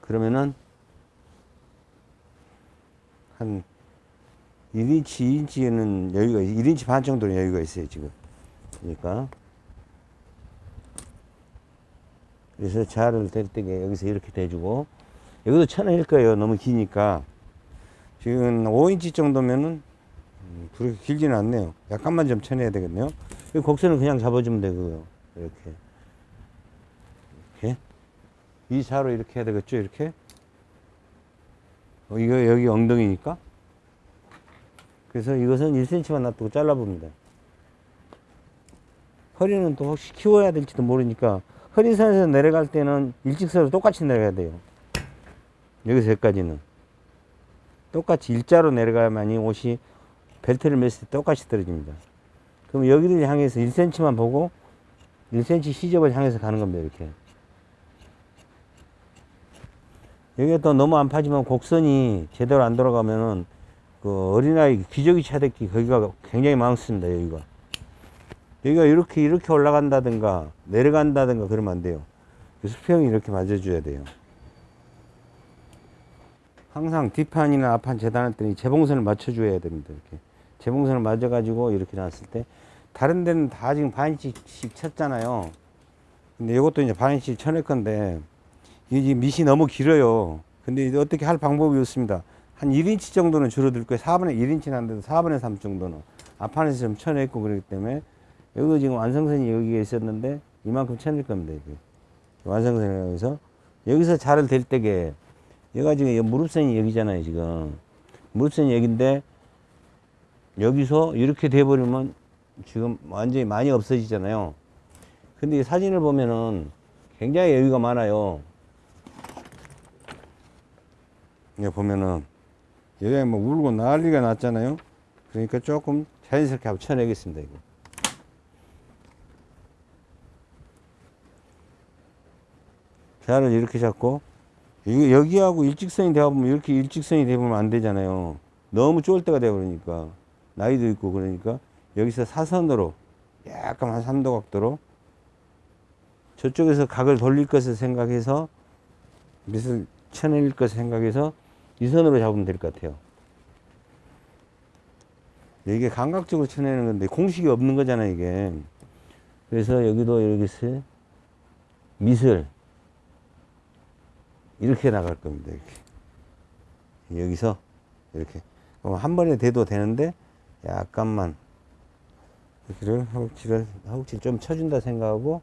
S1: 그러면은 한 1인치, 2인치는 여유가, 1인치 반 정도는 여유가 있어요, 지금. 그러니까. 그래서 자를 댈 때게 여기서 이렇게 대주고, 여기도 쳐낼 거예요. 너무 기니까. 지금 5인치 정도면은, 음, 그렇게 길지는 않네요. 약간만 좀 쳐내야 되겠네요. 이 곡선은 그냥 잡아주면 되고요. 이렇게. 이렇게. 이 자로 이렇게 해야 되겠죠? 이렇게. 어, 이거 여기 엉덩이니까. 그래서 이것은 1cm만 놔두고 잘라봅니다. 허리는 또 혹시 키워야 될지도 모르니까 허리선에서 내려갈 때는 일직선으로 똑같이 내려가야 돼요. 여기서 여기까지는. 똑같이 일자로 내려가야만 이 옷이 벨트를 맸을 때 똑같이 떨어집니다. 그럼 여기를 향해서 1cm만 보고 1cm 시접을 향해서 가는 겁니다. 이렇게. 여기가 또 너무 안 파지만 곡선이 제대로 안 돌아가면은 그 어린아이 기저귀 차대기 거기가 굉장히 많습니다. 여기가. 여기가 이렇게 이렇게 올라간다든가 내려간다든가 그러면 안 돼요. 그 수평이 이렇게 맞아줘야 돼요. 항상 뒷판이나 앞판 재단할 때는 이 재봉선을 맞춰줘야 됩니다. 이렇게 재봉선을 맞아가지고 이렇게 놨을 때 다른 데는 다 지금 반인치씩 쳤잖아요. 근데 이것도 이제 반인치 쳐낼 건데 이게 지금 밑이 너무 길어요. 근데 이제 어떻게 할 방법이 없습니다. 한 1인치 정도는 줄어들 거예요. 4분의 1인치는 안 돼도 4분의 3 정도는. 앞판에서 좀 쳐냈고 그러기 때문에 여기 지금 완성선이 여기에 있었는데 이만큼 쳐낼 겁니다. 완성선이 여기서 여기서 자를 댈 때게 얘가 지금 이 무릎선이 여기잖아요. 지금 무릎선이 여기인데 여기서 이렇게 돼버리면 지금 완전히 많이 없어지잖아요. 근데 이 사진을 보면은 굉장히 여유가 많아요. 여기 보면은 여기 뭐 울고 난리가 났잖아요. 그러니까 조금 자연스럽게 한번 쳐내겠습니다. 이거. 자를 이렇게 잡고 이게 여기하고 일직선이 되어보면 이렇게 일직선이 되면 안 되잖아요. 너무 쫄 때가 되어버리니까 나이도 있고 그러니까 여기서 사선으로 약간 한 3도 각도로 저쪽에서 각을 돌릴 것을 생각해서 밑을 쳐낼 것을 생각해서 이 선으로 잡으면 될 것 같아요. 이게 감각적으로 쳐내는 건데 공식이 없는 거잖아요, 이게. 그래서 여기도 여기서 미슬 이렇게 나갈 겁니다. 이렇게. 여기서 이렇게. 그럼 한 번에 대도 되는데 약간만 여기를 허벅지를 허벅지 좀 쳐준다 생각하고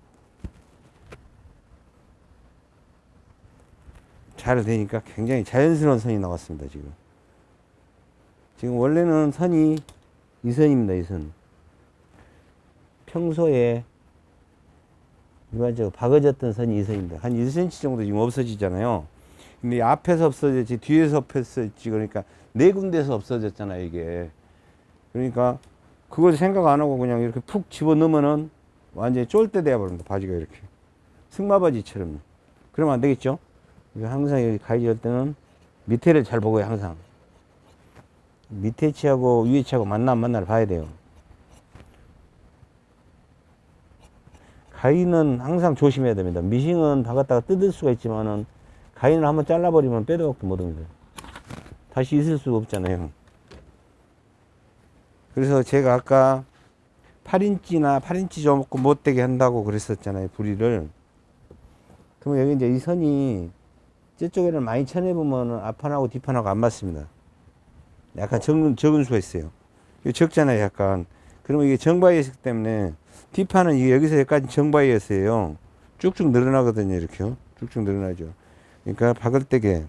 S1: 잘 되니까 굉장히 자연스러운 선이 나왔습니다 지금 지금 원래는 선이 이 선입니다 이 선 평소에 일반적으로 박어졌던 선이 이 선입니다. 한 1cm 정도 지금 없어지잖아요. 근데 앞에서 없어졌지 뒤에서 없어졌지 그러니까 네 군데서 없어졌잖아요 이게. 그러니까 그걸 생각 안 하고 그냥 이렇게 푹 집어넣으면은 완전히 쫄대 돼버립니다 바지가 이렇게. 승마바지처럼. 그러면 안 되겠죠? 항상 여기 가위질 할 때는 밑에를 잘 보고요 항상. 밑에 치하고 위에 치하고 만나 안 만나를 봐야 돼요 가위는 항상 조심해야 됩니다 미싱은 박았다가 뜯을 수가 있지만은 가위는 한번 잘라버리면 빼도 박도 못합니다 다시 있을 수가 없잖아요 그래서 제가 아까 8인치나 8인치 조금 못되게 한다고 그랬었잖아요 부리를 그러면 여기 이제 이 선이 저쪽에는 많이 쳐내보면 앞판하고 뒷판하고 안 맞습니다. 약간 적은, 적은 수가 있어요. 적잖아요, 약간. 그러면 이게 정바이였기 때문에 뒷판은 여기서 여기까지 정바이였어요. 쭉쭉 늘어나거든요, 이렇게요. 쭉쭉 늘어나죠. 그러니까 박을 때게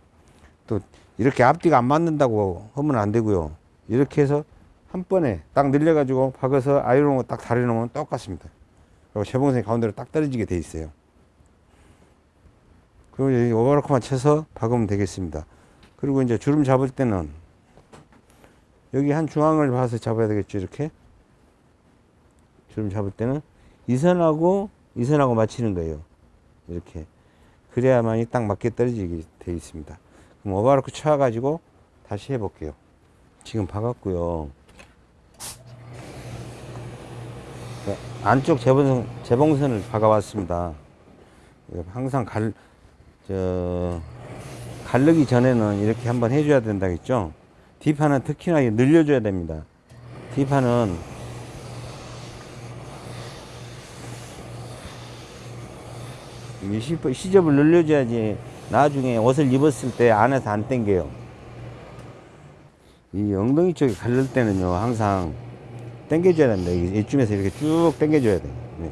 S1: 또 이렇게 앞뒤가 안 맞는다고 하면 안 되고요. 이렇게 해서 한 번에 딱 늘려 가지고 박아서 아이롱을 딱 다려 놓으면 똑같습니다. 그리고 재봉선이 가운데로 딱 떨어지게 돼 있어요. 그리고 여기 오버로크만 쳐서 박으면 되겠습니다. 그리고 이제 주름 잡을 때는 여기 한 중앙을 봐서 잡아야 되겠죠. 이렇게 주름 잡을 때는 이 선하고 이 선하고 맞추는 거예요. 이렇게 그래야만이 딱 맞게 떨어지게 돼 있습니다. 그럼 오버로크 쳐가지고 다시 해볼게요. 지금 박았고요. 그 안쪽 재봉선, 재봉선을 박아왔습니다. 항상 갈, 저, 갈르기 전에는 이렇게 한번 해줘야 된다겠죠? 뒷판은 특히나 늘려줘야 됩니다. 뒷판은 시- 시접을 늘려줘야지 나중에 옷을 입었을 때 안에서 안 당겨요. 이 엉덩이 쪽에 갈를 때는요, 항상 당겨줘야 됩니다. 이- 이쯤에서 이렇게 쭉 당겨줘야 돼요. 네.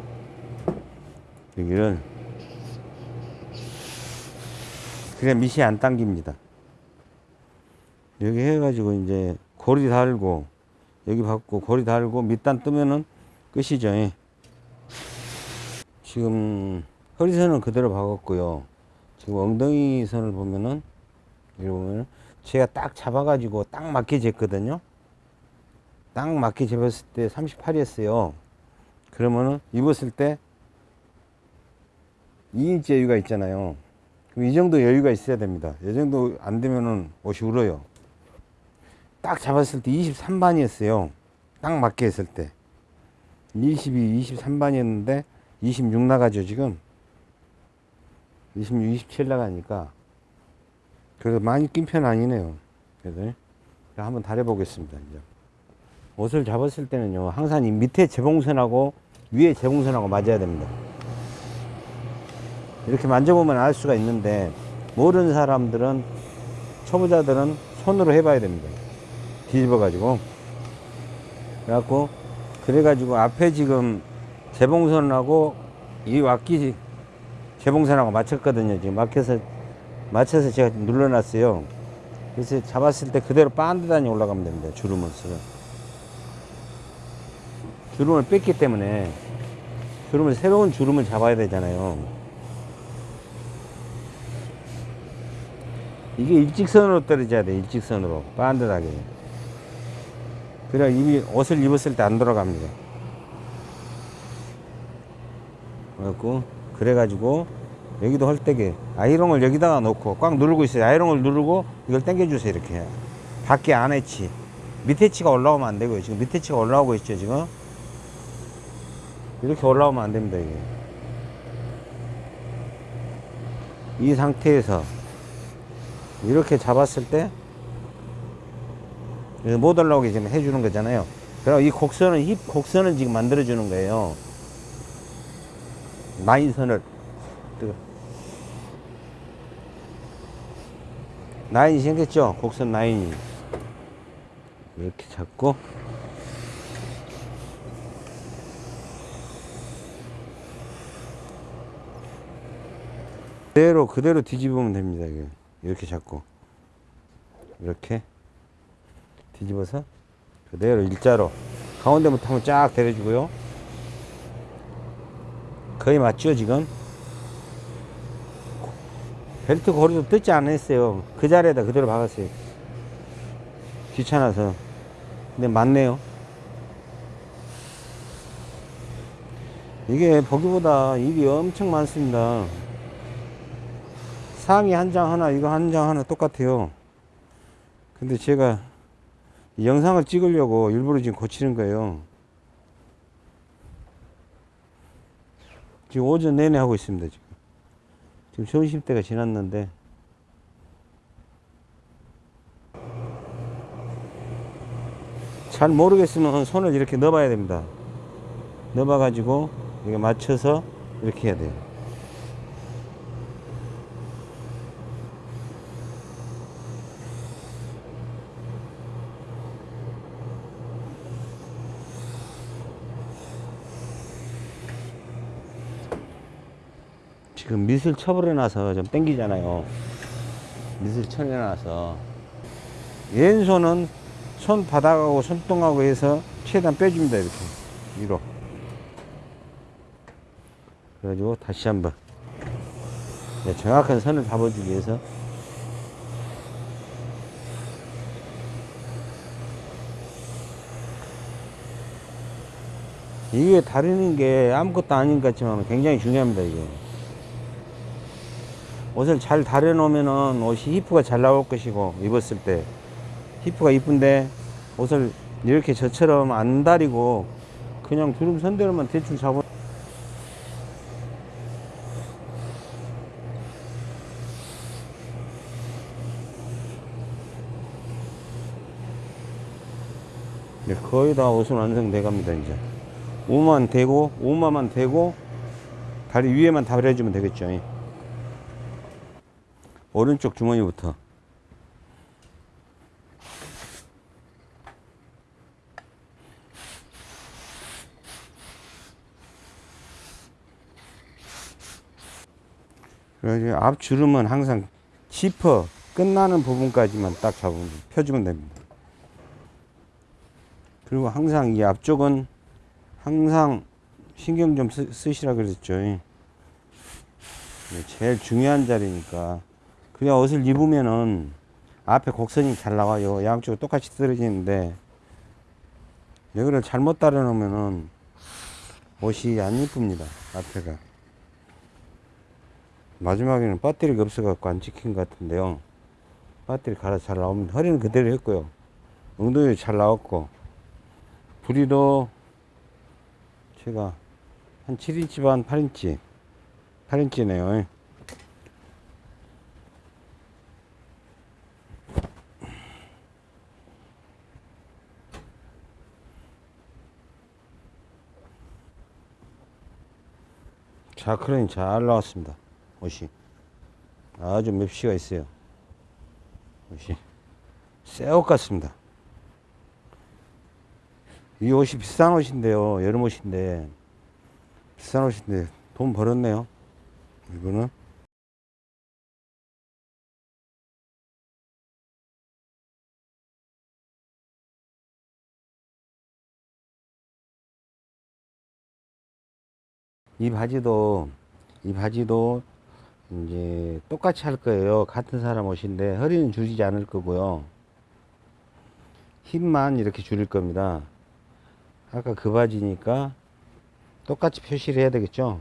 S1: 여기를 그래 밑이 안 당깁니다. 여기 해가지고 이제 고리 달고 여기 받고 고리 달고 밑단 뜨면은 끝이죠. 예. 지금 허리선은 그대로 박았고요. 지금 엉덩이 선을 보면은 보면은 제가 딱 잡아가지고 딱 맞게 쟀거든요. 딱 맞게 재봤을 때 38이었어요. 그러면은 입었을 때 2인치 여유가 있잖아요. 그럼 이 정도 여유가 있어야 됩니다. 이 정도 안 되면은 옷이 울어요. 딱 잡았을 때 23반이었어요. 딱 맞게 했을 때. 22, 23반이었는데 26 나가죠, 지금. 26, 27 나가니까. 그래도 많이 낀 편 아니네요. 그래서 한번 달해보겠습니다, 이제. 옷을 잡았을 때는요, 항상 이 밑에 재봉선하고 위에 재봉선하고 맞아야 됩니다. 이렇게 만져보면 알 수가 있는데 모르는 사람들은 초보자들은 손으로 해봐야 됩니다. 뒤집어 가지고 그래갖고 그래가지고 앞에 지금 재봉선하고 이 왁기 재봉선하고 맞췄거든요. 지금 막혀서 맞춰서 제가 눌러놨어요. 그래서 잡았을 때 그대로 반듯하니 올라가면 됩니다. 주름을 쓰 주름을 뺐기 때문에 주름을 새로운 주름을 잡아야 되잖아요. 이게 일직선으로 떨어져야 돼 일직선으로 반듯하게 그래야 이미 옷을 입었을 때 안 돌아갑니다 그래갖고 그래가지고 여기도 헐때게 아이롱을 여기다가 놓고 꽉 누르고 있어요. 아이롱을 누르고 이걸 당겨주세요 이렇게. 밖에 안에 치. 밑에 치가 올라오면 안 되고요. 지금 밑에 치가 올라오고 있죠 지금. 이렇게 올라오면 안 됩니다 이게. 이 상태에서 이렇게 잡았을 때 못 올라오게 지금 해주는 거잖아요. 그리고 이 곡선은 힙 곡선을 지금 만들어 주는 거예요. 라인선을 뜨거. 라인이 생겼죠? 곡선 라인이 이렇게 잡고 그대로 그대로 뒤집으면 됩니다. 이렇게 잡고 이렇게 뒤집어서 그대로 일자로 가운데부터 한번 쫙 내려주고요. 거의 맞죠 지금? 벨트 고리도 뜯지 않았어요. 그 자리에다 그대로 박았어요. 귀찮아서. 근데 맞네요. 이게 보기보다 일이 엄청 많습니다. 상의 한 장 하나, 이거 한 장 하나 똑같아요. 근데 제가 이 영상을 찍으려고 일부러 지금 고치는 거예요. 지금 오전 내내 하고 있습니다, 지금. 지금 점심때가 지났는데. 잘 모르겠으면 손을 이렇게 넣어봐야 됩니다. 넣어봐 가지고, 이게 맞춰서 이렇게 해야 돼요. 지금 밑을 쳐버려놔서 좀 땡기잖아요. 밑을 쳐내놔서. 왼손은 손 바닥하고 손등하고 해서 최대한 빼줍니다. 이렇게. 위로. 그래가지고 다시 한번. 네, 정확한 선을 잡아주기 위해서. 이게 다루는 게 아무것도 아닌 것 같지만 굉장히 중요합니다, 이게. 옷을 잘 다려 놓으면은 옷이 히프가 잘 나올 것이고 입었을 때. 히프가 이쁜데 옷을 이렇게 저처럼 안 다리고 그냥 주름 선대로만 대충 잡아. 네, 거의 다 옷은 완성돼 갑니다 이제. 오만 대고 오마만 대고 다리 위에만 다려주면 되겠죠. 예. 오른쪽 주머니부터 그래서 앞 주름은 항상 지퍼 끝나는 부분까지만 딱 잡으면 펴주면 됩니다. 그리고 항상 이 앞쪽은 항상 신경 좀 쓰, 쓰시라 그랬죠. 네, 제일 중요한 자리니까 그냥 옷을 입으면은 앞에 곡선이 잘 나와요. 양쪽으로 똑같이 떨어지는데 여기를 잘못 따라 놓으면은 옷이 안 이쁩니다. 앞에가. 마지막에는 배터리가 없어갖고 안 찍힌 것 같은데요. 배터리 갈아 잘 나옵니다. 허리는 그대로 했고요. 엉덩이 잘 나왔고, 부리도 제가 한 7인치 반 8인치, 8인치네요. 자, 그러니 잘 나왔습니다. 옷이. 아주 맵시가 있어요. 옷이. 새 옷 같습니다. 이 옷이 비싼 옷인데요. 여름 옷인데. 비싼 옷인데 돈 벌었네요. 이거는. 이 바지도 이 바지도 이제 똑같이 할 거예요. 같은 사람 옷인데 허리는 줄이지 않을 거고요. 힙만 이렇게 줄일 겁니다. 아까 그 바지니까 똑같이 표시를 해야 되겠죠.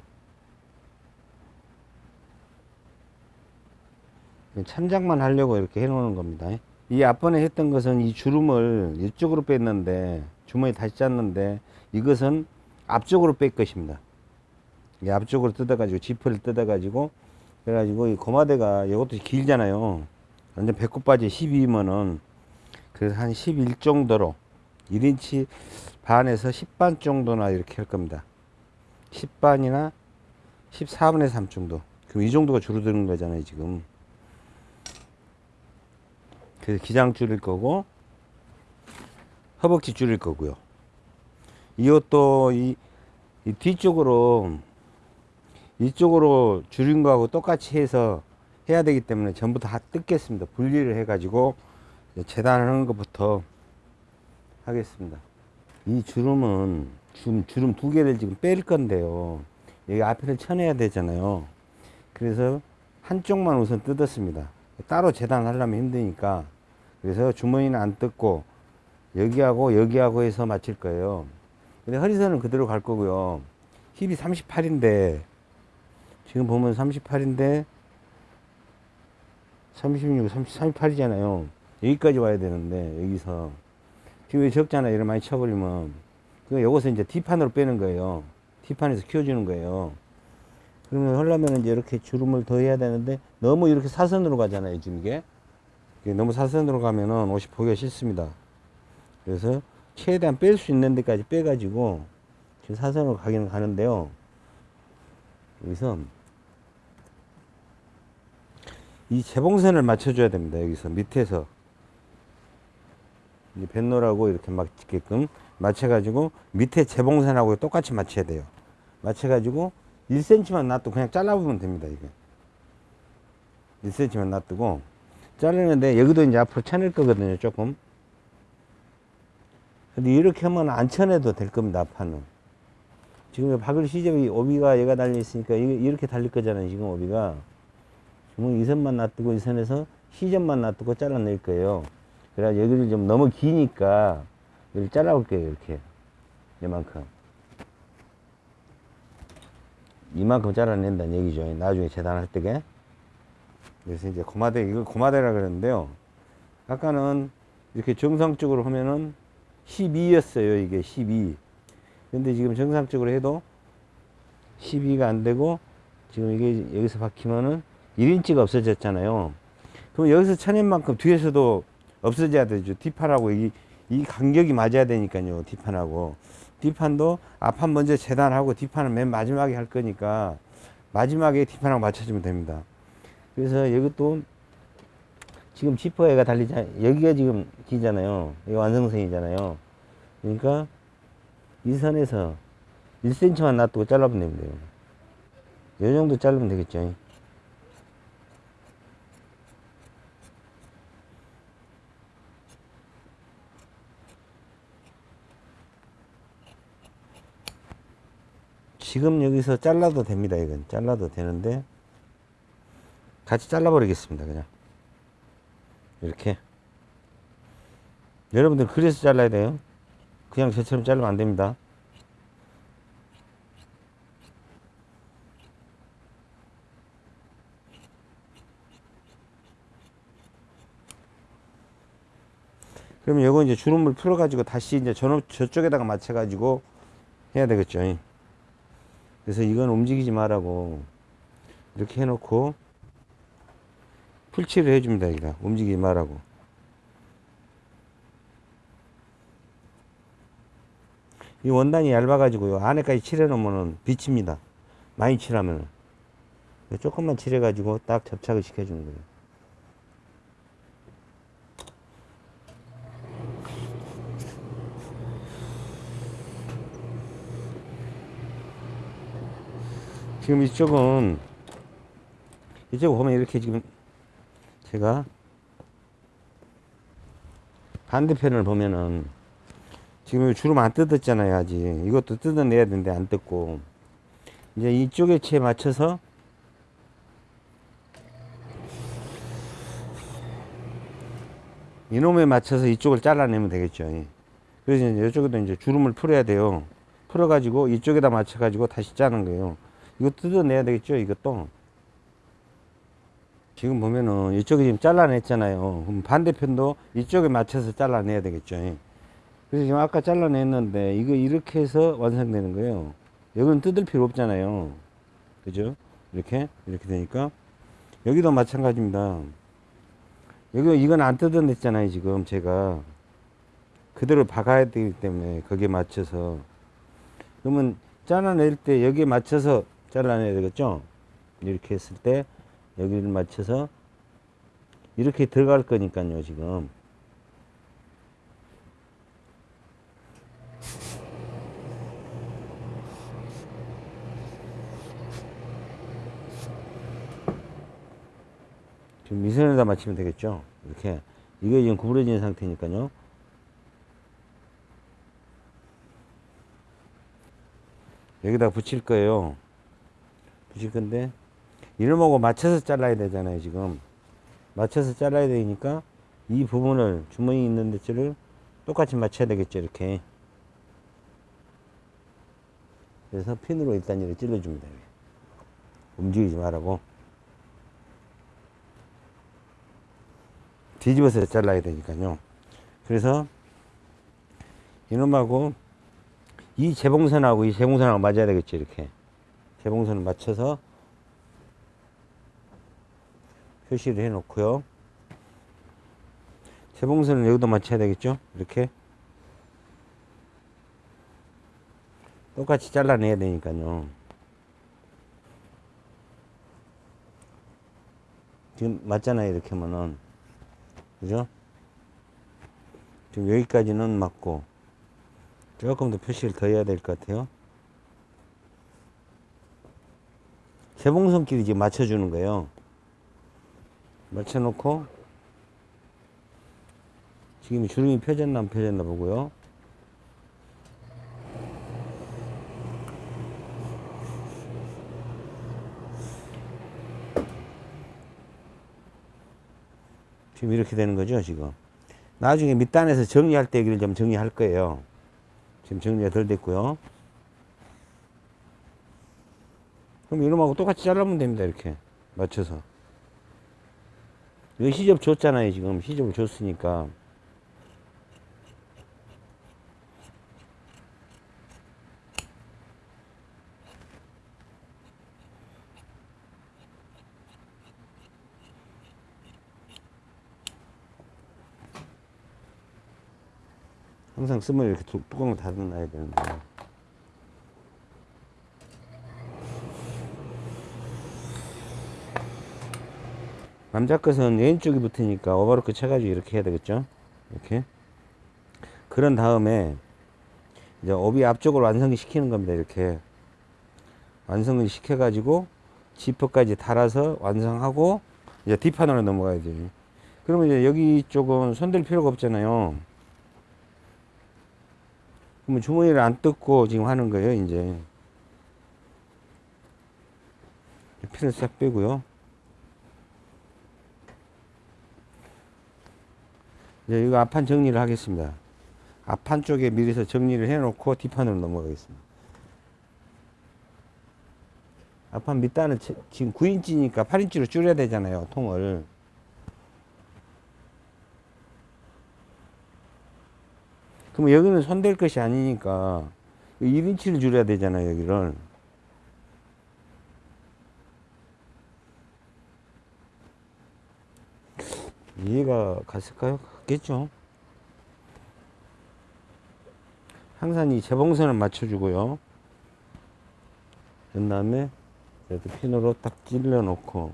S1: 참작만 하려고 이렇게 해 놓는 겁니다. 이 앞번에 했던 것은 이 주름을 이쪽으로 뺐는데 주머니 다시 짰는데 이것은 앞쪽으로 뺄 것입니다. 이 앞쪽으로 뜯어가지고 지퍼를 뜯어가지고 그래가지고 이 고마대가 이것도 길잖아요. 완전 배꼽 바지 12면은 그래서 한 11 정도로 1인치 반에서 10반 정도나 이렇게 할 겁니다. 10반이나 14분의 3 정도. 그럼 이 정도가 줄어드는 거잖아요, 지금. 그래서 기장 줄일 거고, 허벅지 줄일 거고요. 이것도 이, 이 뒤쪽으로, 이쪽으로 줄인 거하고 똑같이 해서 해야 되기 때문에 전부 다 뜯겠습니다. 분리를 해가지고 재단하는 것부터 하겠습니다. 이 주름은 지금 주름 두 개를 지금 뺄 건데요. 여기 앞에를 쳐내야 되잖아요. 그래서 한쪽만 우선 뜯었습니다. 따로 재단하려면 힘드니까. 그래서 주머니는 안 뜯고 여기하고 여기하고 해서 맞출 거예요. 근데 허리선은 그대로 갈 거고요. 힙이 38인데 지금 보면 38인데 36, 30, 38이잖아요. 여기까지 와야 되는데 여기서 지금 여기 적잖아요. 이를 많이 쳐버리면 그 요것을 이제 뒷판으로 빼는 거예요. 뒷판에서 키워주는 거예요. 그러면 하려면 이제 이렇게 주름을 더 해야 되는데 너무 이렇게 사선으로 가잖아요. 지금 이게 너무 사선으로 가면은 옷이 보기가 싫습니다. 그래서 최대한 뺄 수 있는 데까지 빼가지고 지금 사선으로 가기는 가는데요. 여기서 이 재봉선을 맞춰줘야 됩니다. 여기서 밑에서 이 뱃놀하고 이렇게 맞게끔 맞춰가지고 밑에 재봉선하고 똑같이 맞춰야 돼요. 맞춰가지고 1cm만 놔두고 그냥 잘라보면 됩니다. 이게 1cm만 놔두고 자르는데 여기도 이제 앞으로 쳐낼 거거든요. 조금. 근데 이렇게 하면 안 쳐내도 될 겁니다. 앞판은. 지금 박을 시접이 오비가 얘가 달려 있으니까 이- 이렇게 달릴 거잖아요. 지금 오비가. 지금 이 선만 놔두고 이 선에서 시접만 놔두고 잘라낼 거예요. 그래야 여기를 좀 너무 기니까 여기 잘라볼게요. 이렇게. 이만큼. 이만큼 잘라낸다는 얘기죠. 나중에 재단할 때게. 그래서 이제 고마대, 이걸 고마대라 그러는데요. 아까는 이렇게 정상적으로 하면은 12였어요. 이게 12. 근데 지금 정상적으로 해도 12가 안 되고 지금 이게 여기서 박히면은 1인치가 없어졌잖아요. 그럼 여기서 쳐낸 만큼 뒤에서도 없어져야 되죠. 뒷판하고 이, 이 간격이 맞아야 되니까요. 뒷판하고. 뒷판도 앞판 먼저 재단하고 뒷판은 맨 마지막에 할 거니까 마지막에 뒷판하고 맞춰주면 됩니다. 그래서 이것도 지금 지퍼에가 달리자 여기가 지금 기잖아요. 여기 완성선이잖아요. 그러니까 이 선에서 1cm만 놔두고 잘라보면 됩니다. 이 정도 자르면 되겠죠. 지금 여기서 잘라도 됩니다. 이건 잘라도 되는데 같이 잘라 버리겠습니다. 그냥 이렇게 여러분들 그래서 잘라야 돼요. 그냥 저처럼 자르면 안 됩니다. 그러면 이거 이제 주름을 풀어 가지고 다시 이제 저, 저쪽에다가 맞춰 가지고 해야 되겠죠. 그래서 이건 움직이지 말라고 이렇게 해놓고 풀칠을 해줍니다. 여기다 움직이지 말라고. 이 원단이 얇아가지고요. 안에까지 칠해놓으면 비칩니다. 많이 칠하면. 조금만 칠해가지고 딱 접착을 시켜주는 거예요. 지금 이쪽은 이쪽 보면 이렇게 지금 제가 반대편을 보면은 지금 주름 안 뜯었잖아요 아직. 이것도 뜯어내야 되는데 안 뜯고. 이제 이쪽에 채 맞춰서 이놈에 맞춰서 이쪽을 잘라내면 되겠죠. 예. 그래서 이제 이쪽에도 이제 주름을 풀어야 돼요. 풀어 가지고 이쪽에다 맞춰 가지고 다시 짜는 거예요 이거 뜯어내야 되겠죠 이것도 지금 보면은 이쪽에 지금 잘라냈잖아요. 그럼 반대편도 이쪽에 맞춰서 잘라내야 되겠죠. 그래서 지금 아까 잘라냈는데 이거 이렇게 해서 완성되는 거예요. 여기는 뜯을 필요 없잖아요. 그죠? 이렇게? 이렇게 되니까. 여기도 마찬가지입니다. 여기 이건 안 뜯어냈잖아요 지금 제가. 그대로 박아야 되기 때문에 거기에 맞춰서. 그러면 잘라낼 때 여기에 맞춰서 잘라내야 되겠죠? 이렇게 했을 때 여기를 맞춰서 이렇게 들어갈 거니까요 지금. 지금 미선에다 맞추면 되겠죠? 이렇게. 이게 지금 구부러진 상태니까요. 여기다 붙일 거예요 붙일 건데 이놈하고 맞춰서 잘라야 되잖아요 지금. 맞춰서 잘라야 되니까 이 부분을 주머니 있는 데를 똑같이 맞춰야 되겠죠 이렇게. 그래서 핀으로 일단 이렇게 찔러줍니다. 움직이지 말라고. 뒤집어서 잘라야 되니까요. 그래서 이놈하고 이 재봉선하고 이 재봉선하고 맞아야 되겠죠 이렇게 재봉선을 맞춰서 표시를 해 놓고요. 재봉선을 여기도 맞춰야 되겠죠? 이렇게. 똑같이 잘라내야 되니까요. 지금 맞잖아요 이렇게 하면은. 그죠? 지금 여기까지는 맞고 조금 더 표시를 더 해야 될 것 같아요 재봉선끼리 지금 맞춰주는 거예요. 맞춰놓고 지금 주름이 펴졌나 안 펴졌나 보고요. 지금 이렇게 되는 거죠 지금. 나중에 밑단에서 정리할 때 여기를 좀 정리할 거예요. 지금 정리가 덜 됐고요 그럼 이놈하고 똑같이 잘라면 됩니다 이렇게. 맞춰서. 여기 시접 줬잖아요 지금. 시접을 줬으니까. 항상 쓰면 이렇게 뚜- 뚜껑을 닫아놔야 되는데 남자 것은 왼쪽이 붙으니까 오버로크 쳐가지고 이렇게 해야 되겠죠? 이렇게. 그런 다음에 이제 오비 앞쪽을 완성을 시키는 겁니다 이렇게. 완성을 시켜 가지고 지퍼까지 달아서 완성하고 이제 뒷판으로 넘어가야 돼요. 그러면 이제 여기 쪽은 손댈 필요가 없잖아요. 그러면 주머니를 안 뜯고 지금 하는 거예요 이제. 피를 싹 빼고요 이제 이거 앞판 정리를 하겠습니다. 앞판 쪽에 미리서 정리를 해놓고 뒷판으로 넘어가겠습니다. 앞판 밑단은 치- 지금 9인치니까 8인치로 줄여야 되잖아요, 통을. 그럼 여기는 손댈 것이 아니니까 1인치를 줄여야 되잖아요, 여기를. 이해가 갔을까요? 갔겠죠. 항상 이 재봉선을 맞춰주고요. 그 다음에 이렇게 핀으로 딱 찔러 놓고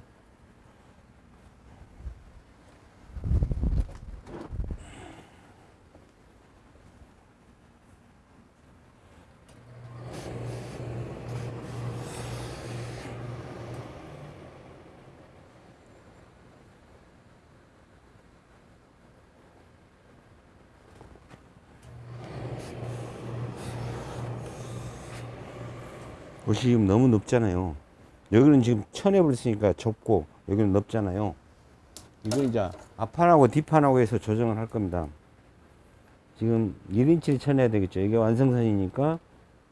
S1: 옷이 지금 너무 넓잖아요. 여기는 지금 천엽을 쓰니까 좁고 여기는 넓잖아요. 이거 이제 앞판하고 뒷판하고 해서 조정을 할 겁니다. 지금 1인치를 쳐내야 되겠죠. 이게 완성선이니까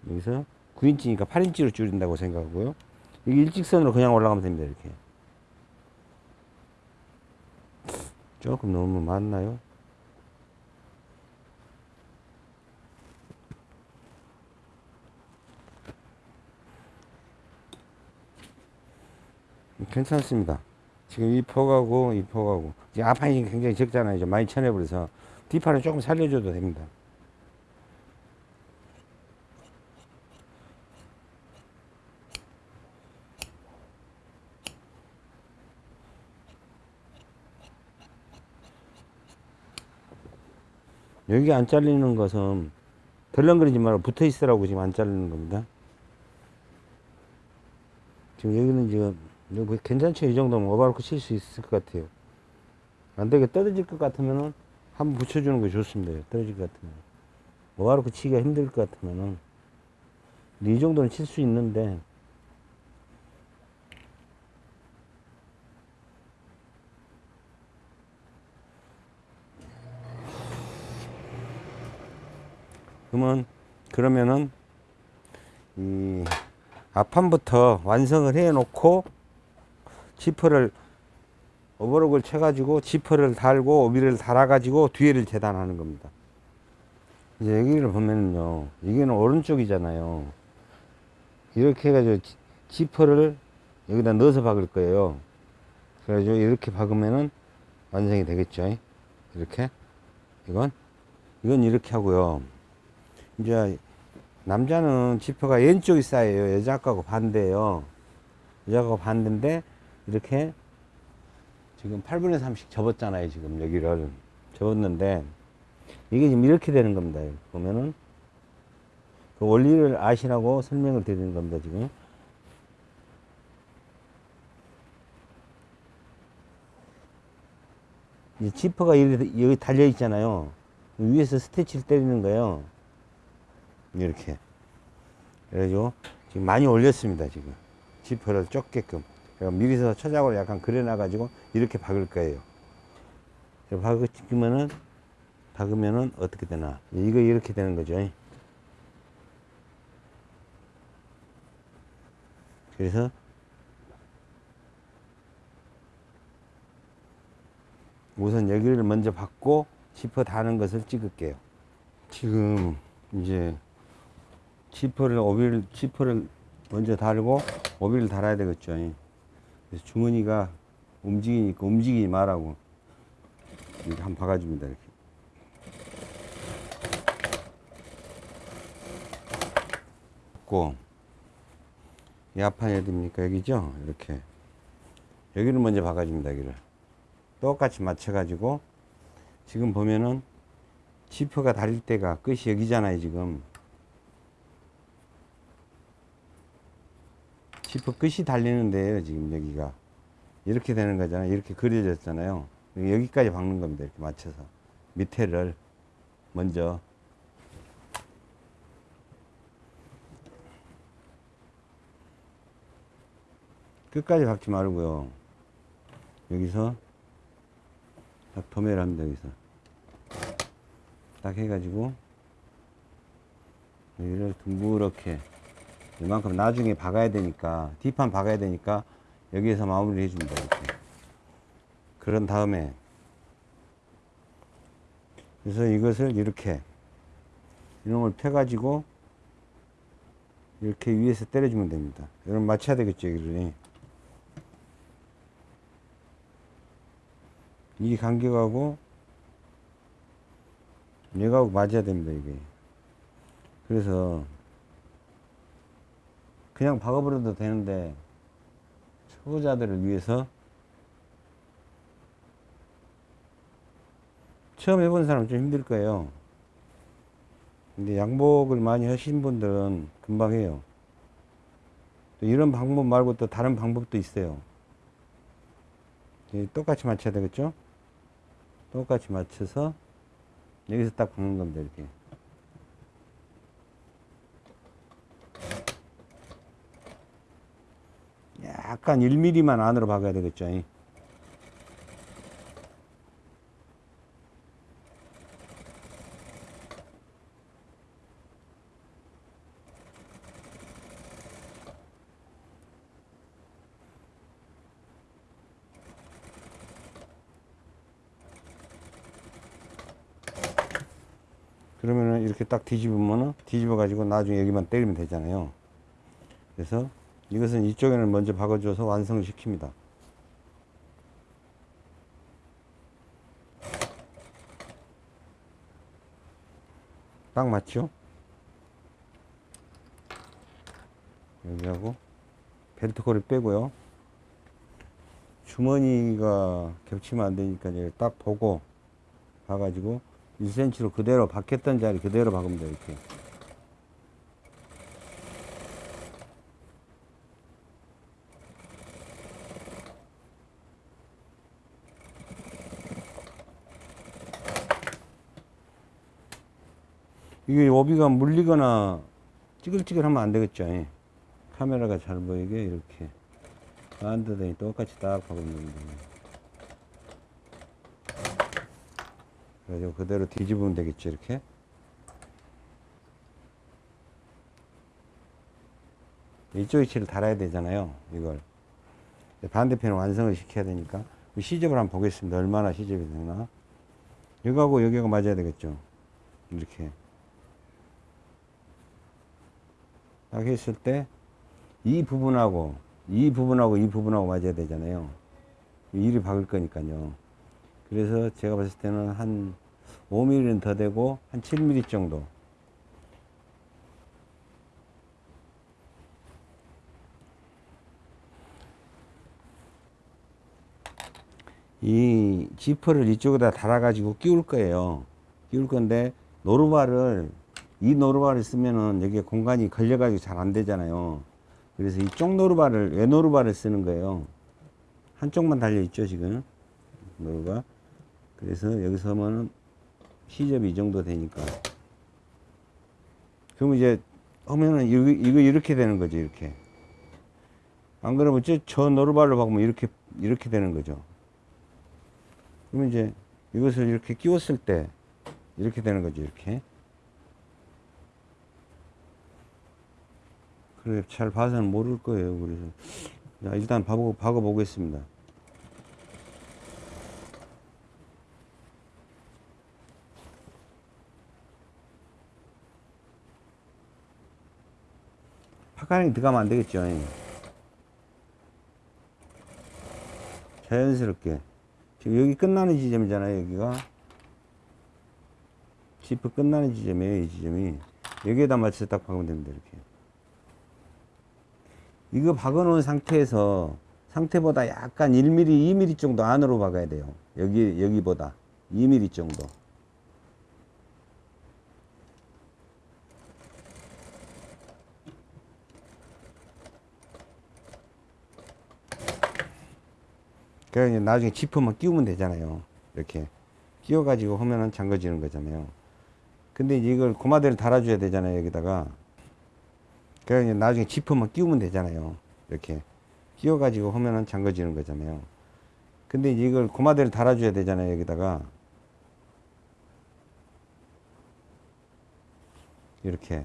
S1: 여기서 9인치니까 8인치로 줄인다고 생각하고요. 이게 일직선으로 그냥 올라가면 됩니다. 이렇게. 조금 너무 많나요? 괜찮습니다. 지금 이 폭하고 이 폭하고 지금 앞판이 굉장히 적잖아요. 이제 많이 쳐내버려서 뒷판을 조금 살려줘도 됩니다. 여기 안 잘리는 것은 덜렁거리지 말고 붙어 있으라고 지금 안 자르는 겁니다. 지금 여기는 지금 뭐 괜찮죠? 이 정도면 오바로크 칠 수 있을 것 같아요. 안 되게 떨어질 것 같으면은 한번 붙여주는 게 좋습니다. 떨어질 것 같으면. 오바로크 치기가 힘들 것 같으면은. 이 정도는 칠 수 있는데. 그러면, 그러면은, 이, 앞판부터 완성을 해 놓고, 지퍼를 오버록을 쳐가지고 지퍼를 달고 오비를 달아가지고 뒤에를 재단하는 겁니다. 이제 여기를 보면은요, 이게는 오른쪽이잖아요. 이렇게 해가지고 지- 지퍼를 여기다 넣어서 박을 거예요. 그래가지고 이렇게 박으면은 완성이 되겠죠. 이렇게. 이건, 이건 이렇게 하고요. 이제 남자는 지퍼가 왼쪽이 쌓여요. 여자 거하고 반대예요. 여자 거하고 반대인데 이렇게 지금 8분의 3씩 접었잖아요. 지금 여기를 접었는데 이게 지금 이렇게 되는 겁니다. 보면은 그 원리를 아시라고 설명을 드리는 겁니다. 지금 이 지퍼가 여기 달려 있잖아요. 위에서 스테치를 때리는 거예요. 이렇게. 그래가지고 지금 많이 올렸습니다. 지금 지퍼를 좁게끔. 그러니까 미리서 초작으로 약간 그려놔가지고 이렇게 박을 거예요. 박으면은 박으면은 어떻게 되나? 이거 이렇게 되는 거죠. 그래서 우선 여기를 먼저 받고 지퍼 다는 것을 찍을게요. 지금 이제 지퍼를 오비를 지퍼를 먼저 달고 오비를 달아야 되겠죠. 그래서 주머니가 움직이니까 움직이지 말라고 이렇게 한번 박아줍니다. 이렇게. 고, 이 앞판이 어디입니까? 여기죠? 이렇게. 여기를 먼저 박아줍니다. 여기를. 똑같이 맞춰가지고, 지금 보면은, 지퍼가 달릴 때가 끝이 여기잖아요, 지금. 지퍼 끝이 달리는데요, 지금 여기가. 이렇게 되는 거잖아요. 이렇게 그려졌잖아요. 여기까지 박는 겁니다. 이렇게 맞춰서. 밑에를 먼저. 끝까지 박지 말고요. 여기서 딱 도매를 합니다. 여기서. 딱 해가지고 여기를 둥그렇게 이만큼 나중에 박아야 되니까 뒷판 박아야 되니까 여기에서 마무리 해줍니다 이렇게. 그런 다음에. 그래서 이것을 이렇게 이놈을 펴 가지고 이렇게 위에서 때려주면 됩니다. 여러분 맞춰야 되겠죠 여기를. 이 간격하고 얘하고 맞아야 됩니다 이게. 그래서 그냥 박아버려도 되는데 초보자들을 위해서 처음 해본 사람은 좀 힘들 거예요. 근데 양복을 많이 하신 분들은 금방 해요. 또 이런 방법 말고 또 다른 방법도 있어요. 예, 똑같이 맞춰야 되겠죠? 똑같이 맞춰서 여기서 딱 박는 겁니다. 이렇게. 약간 1mm만 안으로 박아야 되겠죠. 이. 그러면은 이렇게 딱 뒤집으면은 뒤집어 가지고 나중에 여기만 때리면 되잖아요. 그래서 이것은 이쪽에는 먼저 박아줘서 완성시킵니다. 딱 맞죠? 여기하고 벨트 코를 빼고요. 주머니가 겹치면 안 되니까 딱 보고 봐가지고 1cm로 그대로 박혔던 자리 그대로 박으면 돼 이렇게. 이게 오비가 물리거나 찌글찌글하면 안 되겠죠. 예. 카메라가 잘 보이게 이렇게. 안드더니 똑같이 딱 박으면 됩니다. 그래가지고 그대로 뒤집으면 되겠죠 이렇게? 이쪽 위치를 달아야 되잖아요 이걸. 반대편을 완성을 시켜야 되니까. 그 시접을 한번 보겠습니다. 얼마나 시접이 되나. 여기하고 여기가 맞아야 되겠죠. 이렇게 딱 했을 때 이 부분하고 이 부분하고 이 부분하고 맞아야 되잖아요. 일이 박을 거니까요. 그래서 제가 봤을 때는 한 5mm는 더 되고 한 7mm 정도. 이 지퍼를 이쪽에다 달아 가지고 끼울 거예요. 끼울 건데 노루발을 이 노루발을 쓰면은 여기에 공간이 걸려 가지고 잘 안 되잖아요. 그래서 이쪽 노루발을 외 노루발을 쓰는 거예요. 한쪽만 달려 있죠 지금. 노루가. 그래서 여기서 하면은 시접이 이 정도 되니까. 그럼 이제 하면은 이거, 이거 이렇게 되는 거죠 이렇게. 안 그러면 저, 저 노루발로 박으면 이렇게 이렇게 되는 거죠. 그러면 이제 이것을 이렇게 끼웠을 때 이렇게 되는 거죠 이렇게 그래 잘 봐서는 모를 거예요 그래서. 자, 일단 박아, 박아 보겠습니다. 파카링 들어가면 안 되겠죠? 예. 자연스럽게. 지금 여기 끝나는 지점이잖아요 여기가. 지프 끝나는 지점이에요 이 지점이. 여기에다 맞춰서 딱 박으면 됩니다 이렇게 이거 박아 놓은 상태에서 상태보다 약간 1mm 2mm 정도 안으로 박아야 돼요 여기 여기보다 2mm 정도 그래 이제 나중에 지퍼만 끼우면 되잖아요. 이렇게 끼워 가지고 하면은 잠궈지는 거잖아요. 근데 이걸 고마대를 달아줘야 되잖아요. 여기다가 그래 이제 나중에 지퍼만 끼우면 되잖아요. 이렇게 끼워 가지고 하면은 잠궈지는 거잖아요. 근데 이걸 고마대를 달아줘야 되잖아요. 여기다가 이렇게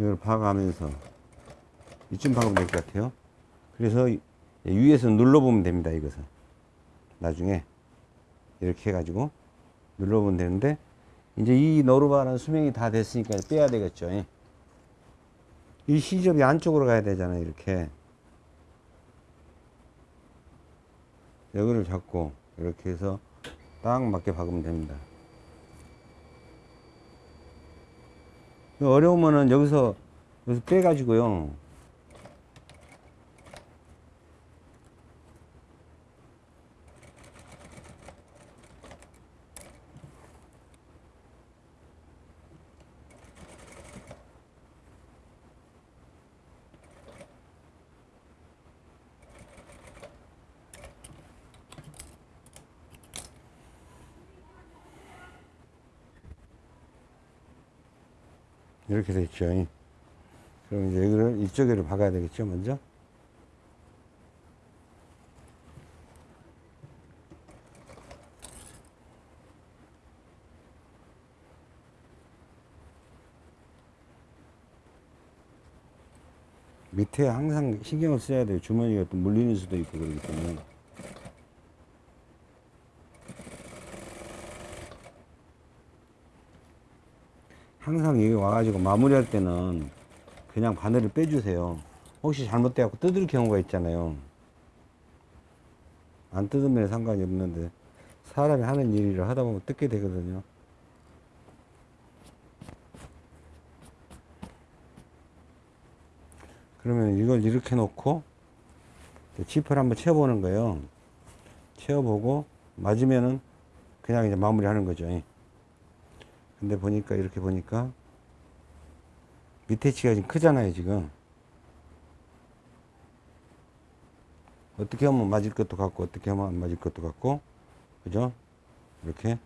S1: 이걸 박아가면서 이쯤 박으면 될 것 같아요. 그래서 이- 위에서 눌러보면 됩니다. 이것은 나중에 이렇게 해가지고 눌러보면 되는데 이제 이 노루바는 수명이 다 됐으니까 빼야 되겠죠. 예. 이 시접이 안쪽으로 가야 되잖아요. 이렇게 여기를 잡고 이렇게 해서 딱 맞게 박으면 됩니다. 어려우면은 여기서 여기서 빼가지고요. 이렇게 됐죠. 그럼 이제 여기를 이쪽에를 박아야 되겠죠, 먼저. 밑에 항상 신경을 써야 돼요. 주머니가 또 물리는 수도 있고 그러기 때문에. 항상 여기 와가지고 마무리할 때는 그냥 바늘을 빼주세요. 혹시 잘못돼갖고 뜯을 경우가 있잖아요. 안 뜯으면 상관이 없는데 사람이 하는 일이라 하다 보면 뜯게 되거든요. 그러면 이걸 이렇게 놓고 지퍼를 한번 채워보는 거예요. 채워보고 맞으면은 그냥 이제 마무리 하는 거죠. 근데 보니까 이렇게 보니까 밑에 치가 지금 크잖아요, 지금. 어떻게 하면 맞을 것도 같고, 어떻게 하면 안 맞을 것도 같고, 그죠? 이렇게.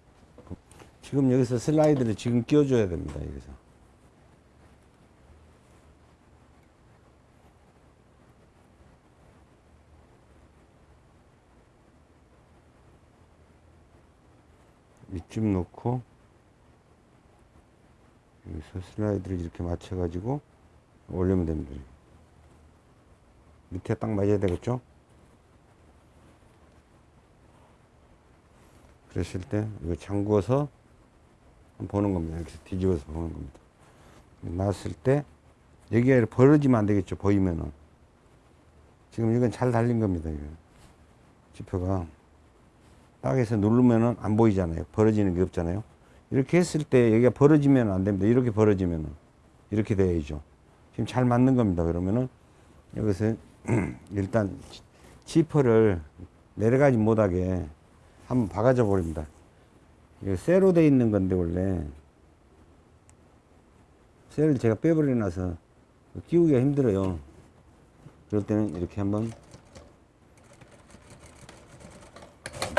S1: 지금 여기서 슬라이드를 지금 끼워 줘야 됩니다, 여기서. 밑줄 놓고, 여기서 슬라이드를 이렇게 맞춰가지고 올리면 됩니다. 밑에 딱 맞아야 되겠죠? 그랬을 때 이거 잠궈서 보는 겁니다. 이렇게 뒤집어서 보는 겁니다. 놨을 때 여기가 벌어지면 안 되겠죠. 보이면은 지금 이건 잘 달린 겁니다. 이거 지표가 딱해서 누르면은 안 보이잖아요. 벌어지는 게 없잖아요. 이렇게 했을 때 여기가 벌어지면 안 됩니다. 이렇게 벌어지면은 이렇게 돼야죠. 지금 잘 맞는 겁니다. 그러면은 여기서 일단 지- 지퍼를 내려가지 못하게 한번 박아줘 버립니다. 이거 쇠로 돼 있는 건데 원래 쇠를 제가 빼버려 놔서 끼우기가 힘들어요. 그럴 때는 이렇게 한번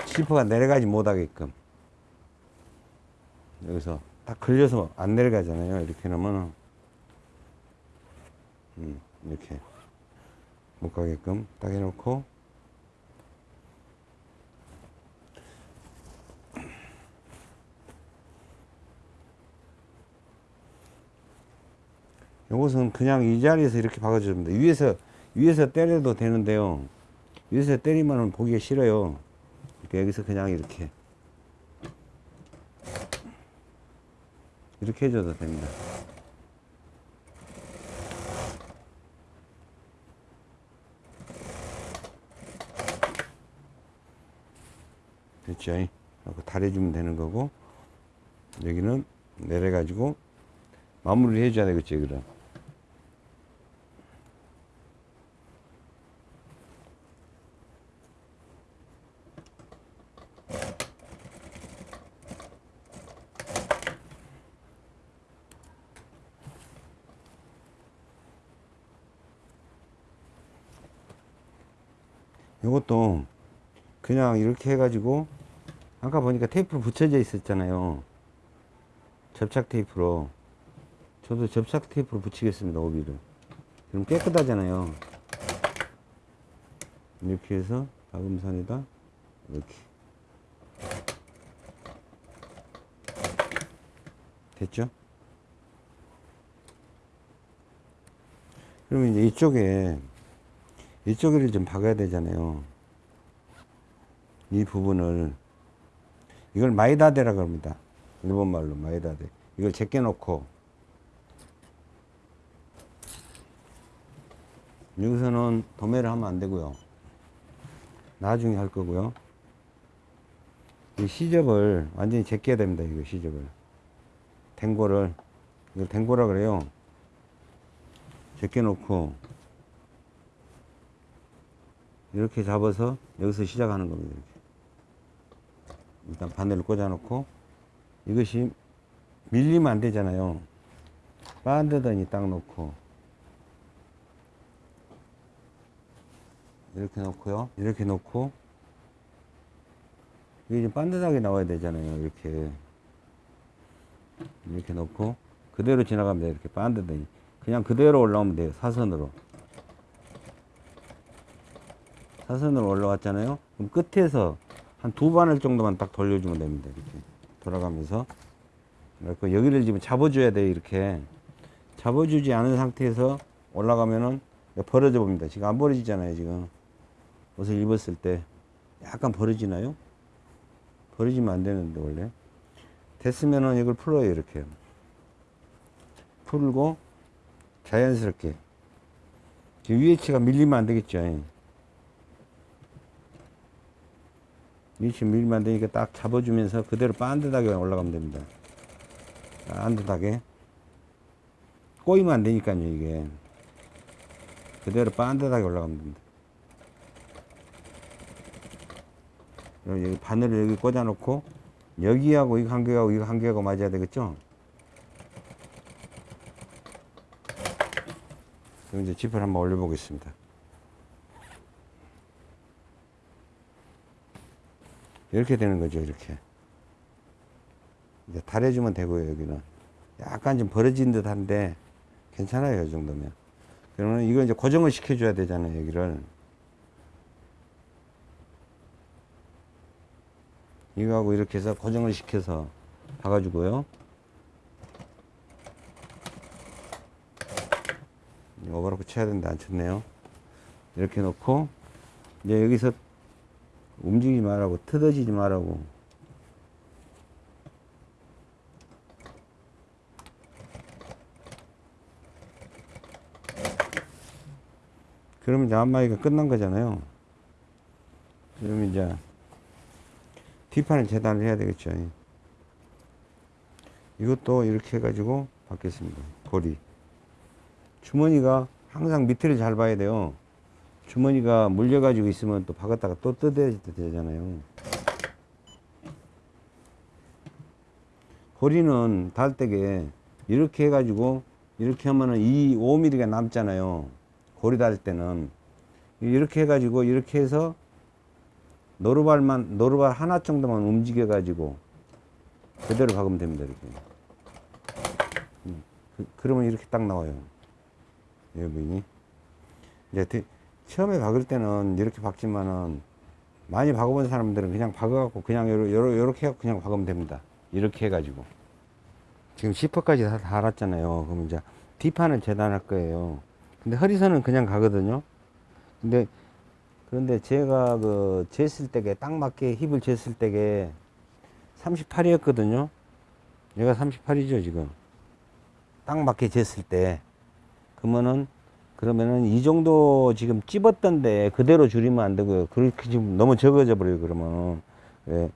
S1: 지퍼가 내려가지 못하게끔 여기서 딱 걸려서 안 내려가잖아요. 이렇게 놓으면 음, 이렇게 못 가게끔 딱 해놓고 요것은 그냥 이 자리에서 이렇게 박아줍니다. 위에서 위에서 때려도 되는데요. 위에서 때리면 보기가 싫어요. 이렇게 여기서 그냥 이렇게 이렇게 해줘도 됩니다. 됐죠? 달해주면 되는 거고 여기는 내려가지고 마무리를 해줘야 되겠죠, 그럼. 이것도 그냥 이렇게 해가지고 아까 보니까 테이프로 붙여져 있었잖아요. 접착 테이프로. 저도 접착 테이프로 붙이겠습니다, 오비를. 그럼 깨끗하잖아요. 이렇게 해서 박음선에다 이렇게. 됐죠? 그러면 이제 이쪽에 이쪽을 좀 박아야 되잖아요. 이 부분을 이걸 마이다데라 그럽니다. 일본 말로 마이다데. 이걸 제껴 놓고 여기서는 도매를 하면 안 되고요. 나중에 할 거고요. 이 시접을 완전히 제껴야 됩니다. 이거 시접을. 댕고를 이걸 댕고라 그래요. 제껴 놓고 이렇게 잡아서 여기서 시작하는 겁니다. 일단 바늘을 꽂아 놓고 이것이 밀리면 안 되잖아요. 반드더니 딱 놓고 이렇게 놓고요. 이렇게 놓고 이게 좀 반듯하게 나와야 되잖아요. 이렇게 이렇게 놓고 그대로 지나갑니다. 이렇게 반듯하니 그냥 그대로 올라오면 돼요. 사선으로. 사선으로 올라왔잖아요. 그럼 끝에서 한 두 바늘 정도만 딱 돌려주면 됩니다. 이렇게 돌아가면서 그래서 여기를 지금 잡아줘야 돼요. 이렇게 잡아주지 않은 상태에서 올라가면은 벌어져 봅니다. 지금 안 벌어지잖아요, 지금. 옷을 입었을 때. 약간 벌어지나요? 벌어지면 안 되는데, 원래. 됐으면은 이걸 풀어요, 이렇게. 풀고, 자연스럽게. 지금 위에 치가 밀리면 안 되겠죠. 위치 밀리면 안 되니까 딱 잡아주면서 그대로 반듯하게 올라가면 됩니다. 반듯하게. 꼬이면 안 되니까요, 이게. 그대로 반듯하게 올라가면 됩니다. 여기 바늘을 여기 꽂아놓고, 여기하고 이거 한 개하고 이거 한 개하고 맞아야 되겠죠? 그럼 이제 지퍼를 한번 올려보겠습니다. 이렇게 되는 거죠, 이렇게. 이제 달해주면 되고요, 여기는. 약간 좀 벌어진 듯 한데, 괜찮아요, 이 정도면. 그러면 이거 이제 고정을 시켜줘야 되잖아요, 여기를. 이거하고 이렇게 해서 고정을 시켜서 박아주고요. 오버로크 쳐야 되는데 안 쳤네요. 이렇게 놓고, 이제 여기서 움직이지 말라고, 틀어지지 말라고. 그러면 이제 안마이가 끝난 거잖아요. 그러면 이제 뒷판을 재단을 해야 되겠죠. 이것도 이렇게 해가지고 받겠습니다. 고리. 주머니가 항상 밑을 잘 봐야 돼요. 주머니가 물려가지고 있으면 또 박았다가 또 뜯어야 되잖아요. 고리는 달 때게 이렇게 해가지고 이렇게 하면은 이 5mm가 남잖아요. 고리 달 때는 이렇게 해가지고 이렇게 해서 노루발만 노루발 하나 정도만 움직여가지고 그대로 박으면 됩니다. 이렇게. 음, 그, 그러면 이렇게 딱 나와요. 여러분이 이제 대- 처음에 박을 때는 이렇게 박지만은 많이 박아본 사람들은 그냥 박아갖고 그냥 요렇게 해갖고 그냥 박으면 됩니다. 이렇게 해가지고 지금 시퍼까지 다 달았잖아요. 그럼 이제 뒷판을 재단할 거예요. 근데 허리선은 그냥 가거든요. 근데 그런데 제가 그 쟀을 때게 딱 맞게 힙을 쟀을 때게 38이었거든요. 얘가 38이죠 지금. 딱 맞게 쟀을 때. 그러면은 그러면은 이 정도 지금 찝었던데 그대로 줄이면 안 되고요. 그렇게 지금 너무 적어져 버려요. 그러면 예.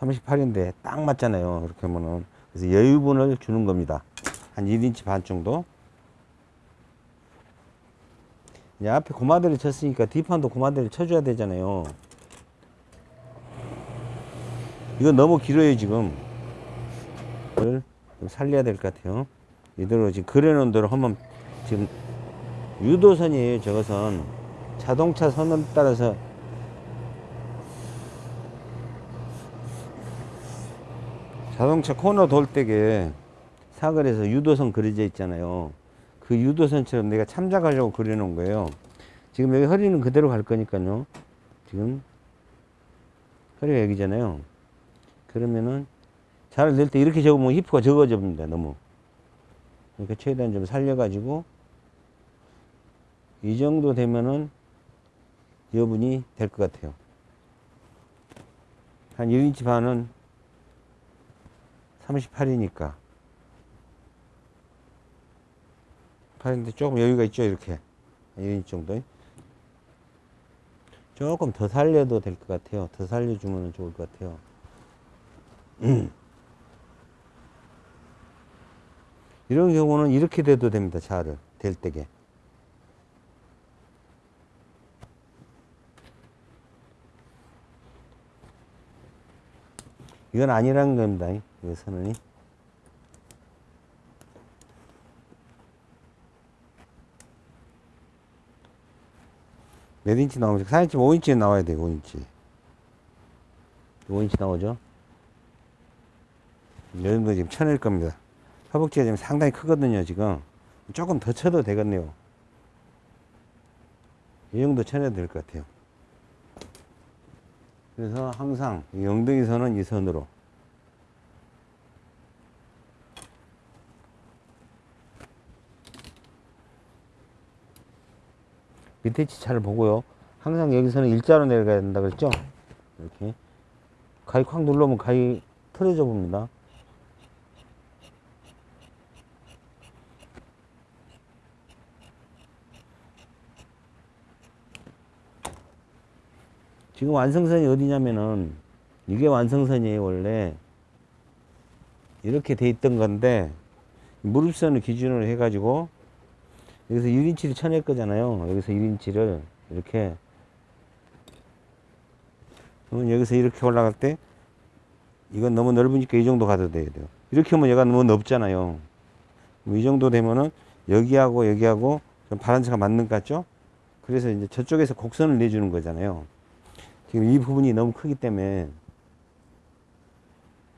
S1: 38인데 딱 맞잖아요. 그렇게 하면은 그래서 여유분을 주는 겁니다. 한 1인치 반 정도. 이제 앞에 고마대를 쳤으니까 뒷판도 고마대를 쳐줘야 되잖아요. 이거 너무 길어요 지금. 좀 살려야 될 것 같아요. 이대로 지금 그려놓은 대로 하면 지금 유도선이에요 저것은 자동차 선을 따라서 자동차 코너 돌 때게 사거리에서 유도선 그려져 있잖아요. 그 유도선처럼 내가 참작하려고 그려놓은 거예요. 지금 여기 허리는 그대로 갈 거니까요. 지금 허리가 여기잖아요. 그러면은 자를 낼 때 이렇게 접으면 히프가 적어져 봅니다. 너무. 그러니까 최대한 좀 살려가지고 이 정도 되면은 여분이 될 것 같아요. 한 1인치 반은 38이니까. 8인데 조금 여유가 있죠, 이렇게. 1인치 정도. 조금 더 살려도 될 것 같아요. 더 살려주면 좋을 것 같아요. 이런 경우는 이렇게 돼도 됩니다, 자를. 될 때게. 이건 아니라는 겁니다. 이 선언이. 몇 인치 나오죠? 4인치, 5인치 나와야 돼요, 5인치. 5인치 나오죠? 이 정도 지금 쳐낼 겁니다. 허벅지가 지금 상당히 크거든요, 지금. 조금 더 쳐도 되겠네요. 이 정도 쳐내도 될것 같아요. 그래서 항상 이 엉덩이 선은 이 선으로. 밑에 치잘 보고요. 항상 여기서는 일자로 내려가야 된다 그랬죠? 이렇게. 가위 콱 눌러면 가위 틀어져 봅니다. 지금 완성선이 어디냐면은 이게 완성선이에요 원래. 이렇게 돼 있던 건데 무릎선을 기준으로 해가지고 여기서 1인치를 쳐낼 거잖아요. 여기서 1인치를 이렇게. 그러면 여기서 이렇게 올라갈 때 이건 너무 넓으니까 이 정도 가도 돼요. 이렇게 하면 얘가 너무 넓잖아요. 이 정도 되면은 여기하고 여기하고 좀 바란스가 맞는 것 같죠? 그래서 이제 저쪽에서 곡선을 내주는 거잖아요 지금 이 부분이 너무 크기 때문에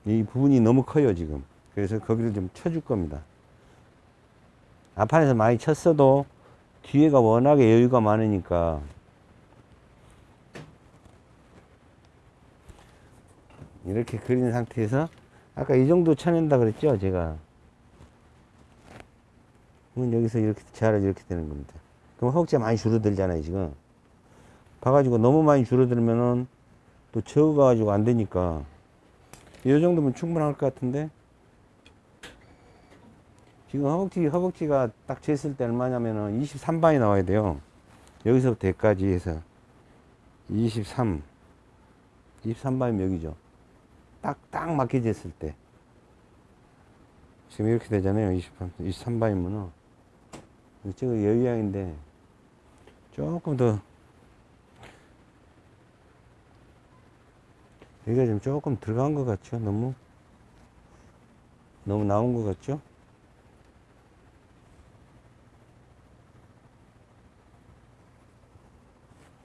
S1: 이 부분이 너무 커요 지금. 그래서 거기를 좀 쳐줄 겁니다. 앞판에서 많이 쳤어도 뒤에가 워낙에 여유가 많으니까. 이렇게 그린 상태에서 아까 이 정도 쳐낸다 그랬죠 제가? 그러면 여기서 이렇게 재활을 이렇게 되는 겁니다. 그럼 허벅지가 많이 줄어들잖아요 지금 봐가지고 너무 많이 줄어들면은 또 적어가지고 안 되니까 이 정도면 충분할 것 같은데? 지금 허벅지 허벅지가 딱 쟀을 때 얼마냐면은 23반이 나와야 돼요. 여기서부터 여기까지 해서 23 23반이면 여기죠. 딱 딱 맞게 쟀을 때. 지금 이렇게 되잖아요 23, 23반이면은. 저거 여유양인데 조금 더 여기가 좀 조금 들어간 것 같죠? 너무 너무 나온 것 같죠?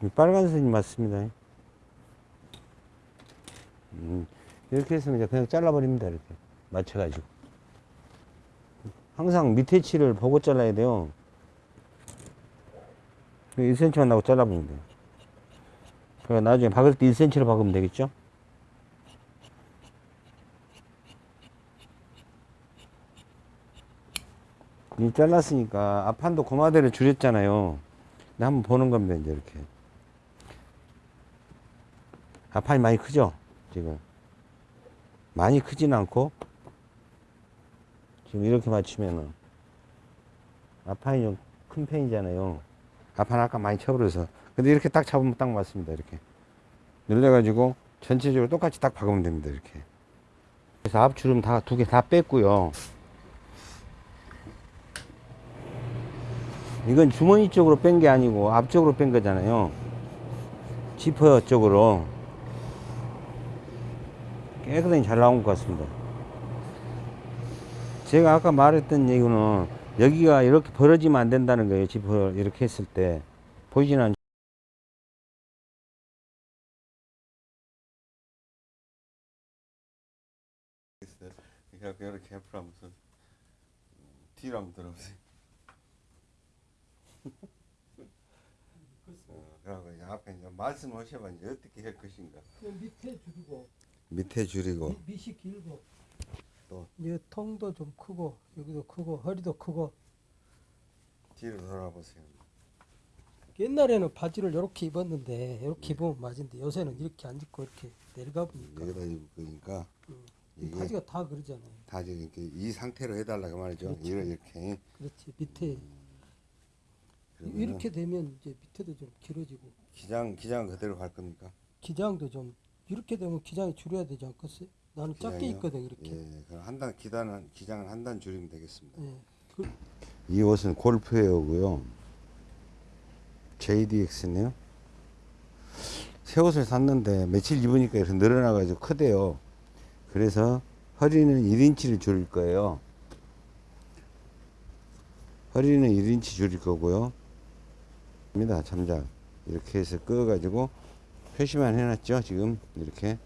S1: 이 빨간 선이 맞습니다. 음, 이렇게 해서 이제 그냥 잘라버립니다. 이렇게 맞춰가지고. 항상 밑에 치를 보고 잘라야 돼요. 1cm만 나고 잘라보면 돼요. 그러니까 나중에 박을 때 1cm로 박으면 되겠죠? 이 잘랐으니까 앞판도 고마대를 줄였잖아요. 근데 한번 보는 겁니다, 이제 이렇게. 앞판이 많이 크죠? 지금. 많이 크진 않고, 지금 이렇게 맞추면은, 앞판이 좀 큰 편이잖아요. 앞판 아까 많이 쳐버려서. 근데 이렇게 딱 잡으면 딱 맞습니다, 이렇게. 늘려가지고, 전체적으로 똑같이 딱 박으면 됩니다, 이렇게. 그래서 앞주름 다, 두 개 다 뺐고요. 이건 주머니 쪽으로 뺀 게 아니고 앞쪽으로 뺀 거잖아요. 지퍼 쪽으로. 깨끗하게 잘 나온 것 같습니다. 제가 아까 말했던 얘기는 여기가 이렇게 벌어지면 안 된다는 거예요. 지퍼 이렇게 했을 때. 보이지는 않죠.
S2: 이렇게 하면서 뒤로 한번 들어보세요. 어, 그러고 이제 앞에 이제 말씀하셔봐 이제 어떻게 할 것인가.
S3: 그냥 밑에 줄이고
S1: 밑에 줄이고.
S3: 밑, 밑이 길고
S1: 또?
S3: 이 통도 좀 크고 여기도 크고 허리도 크고
S2: 뒤로 돌아보세요.
S3: 옛날에는 바지를 이렇게 입었는데 이렇게 입으면 맞은데 요새는 이렇게 안 입고 이렇게 내려가 보니까
S1: 입을 거니까
S3: 이
S1: 이게
S3: 바지가 다 그러잖아요.
S1: 다 이렇게 이 상태로 해달라고 말이죠.
S3: 그렇죠.
S1: 이걸 이렇게.
S3: 그렇지 밑에
S1: 그러면은
S3: 이렇게 되면 이제 밑에도 좀 길어지고
S1: 기장 기장 그대로 갈 겁니까?
S3: 기장도 좀 이렇게 되면 기장이 줄여야 되지 않겠어요? 나는 작게
S1: 기장이요?
S3: 있거든 이렇게.
S1: 예, 그럼 한 단 기단은 기장은 한 단 줄이면 되겠습니다.
S3: 예. 그,
S1: 이 옷은 골프웨어고요. JDX네요. 새 옷을 샀는데 며칠 입으니까 이렇게 늘어나가지고 크대요. 그래서 허리는 1인치를 줄일 거예요. 허리는 1인치 줄일 거고요. 입니다. 잠자 이렇게 해서 끄어 가지고 표시만 해놨죠. 지금 이렇게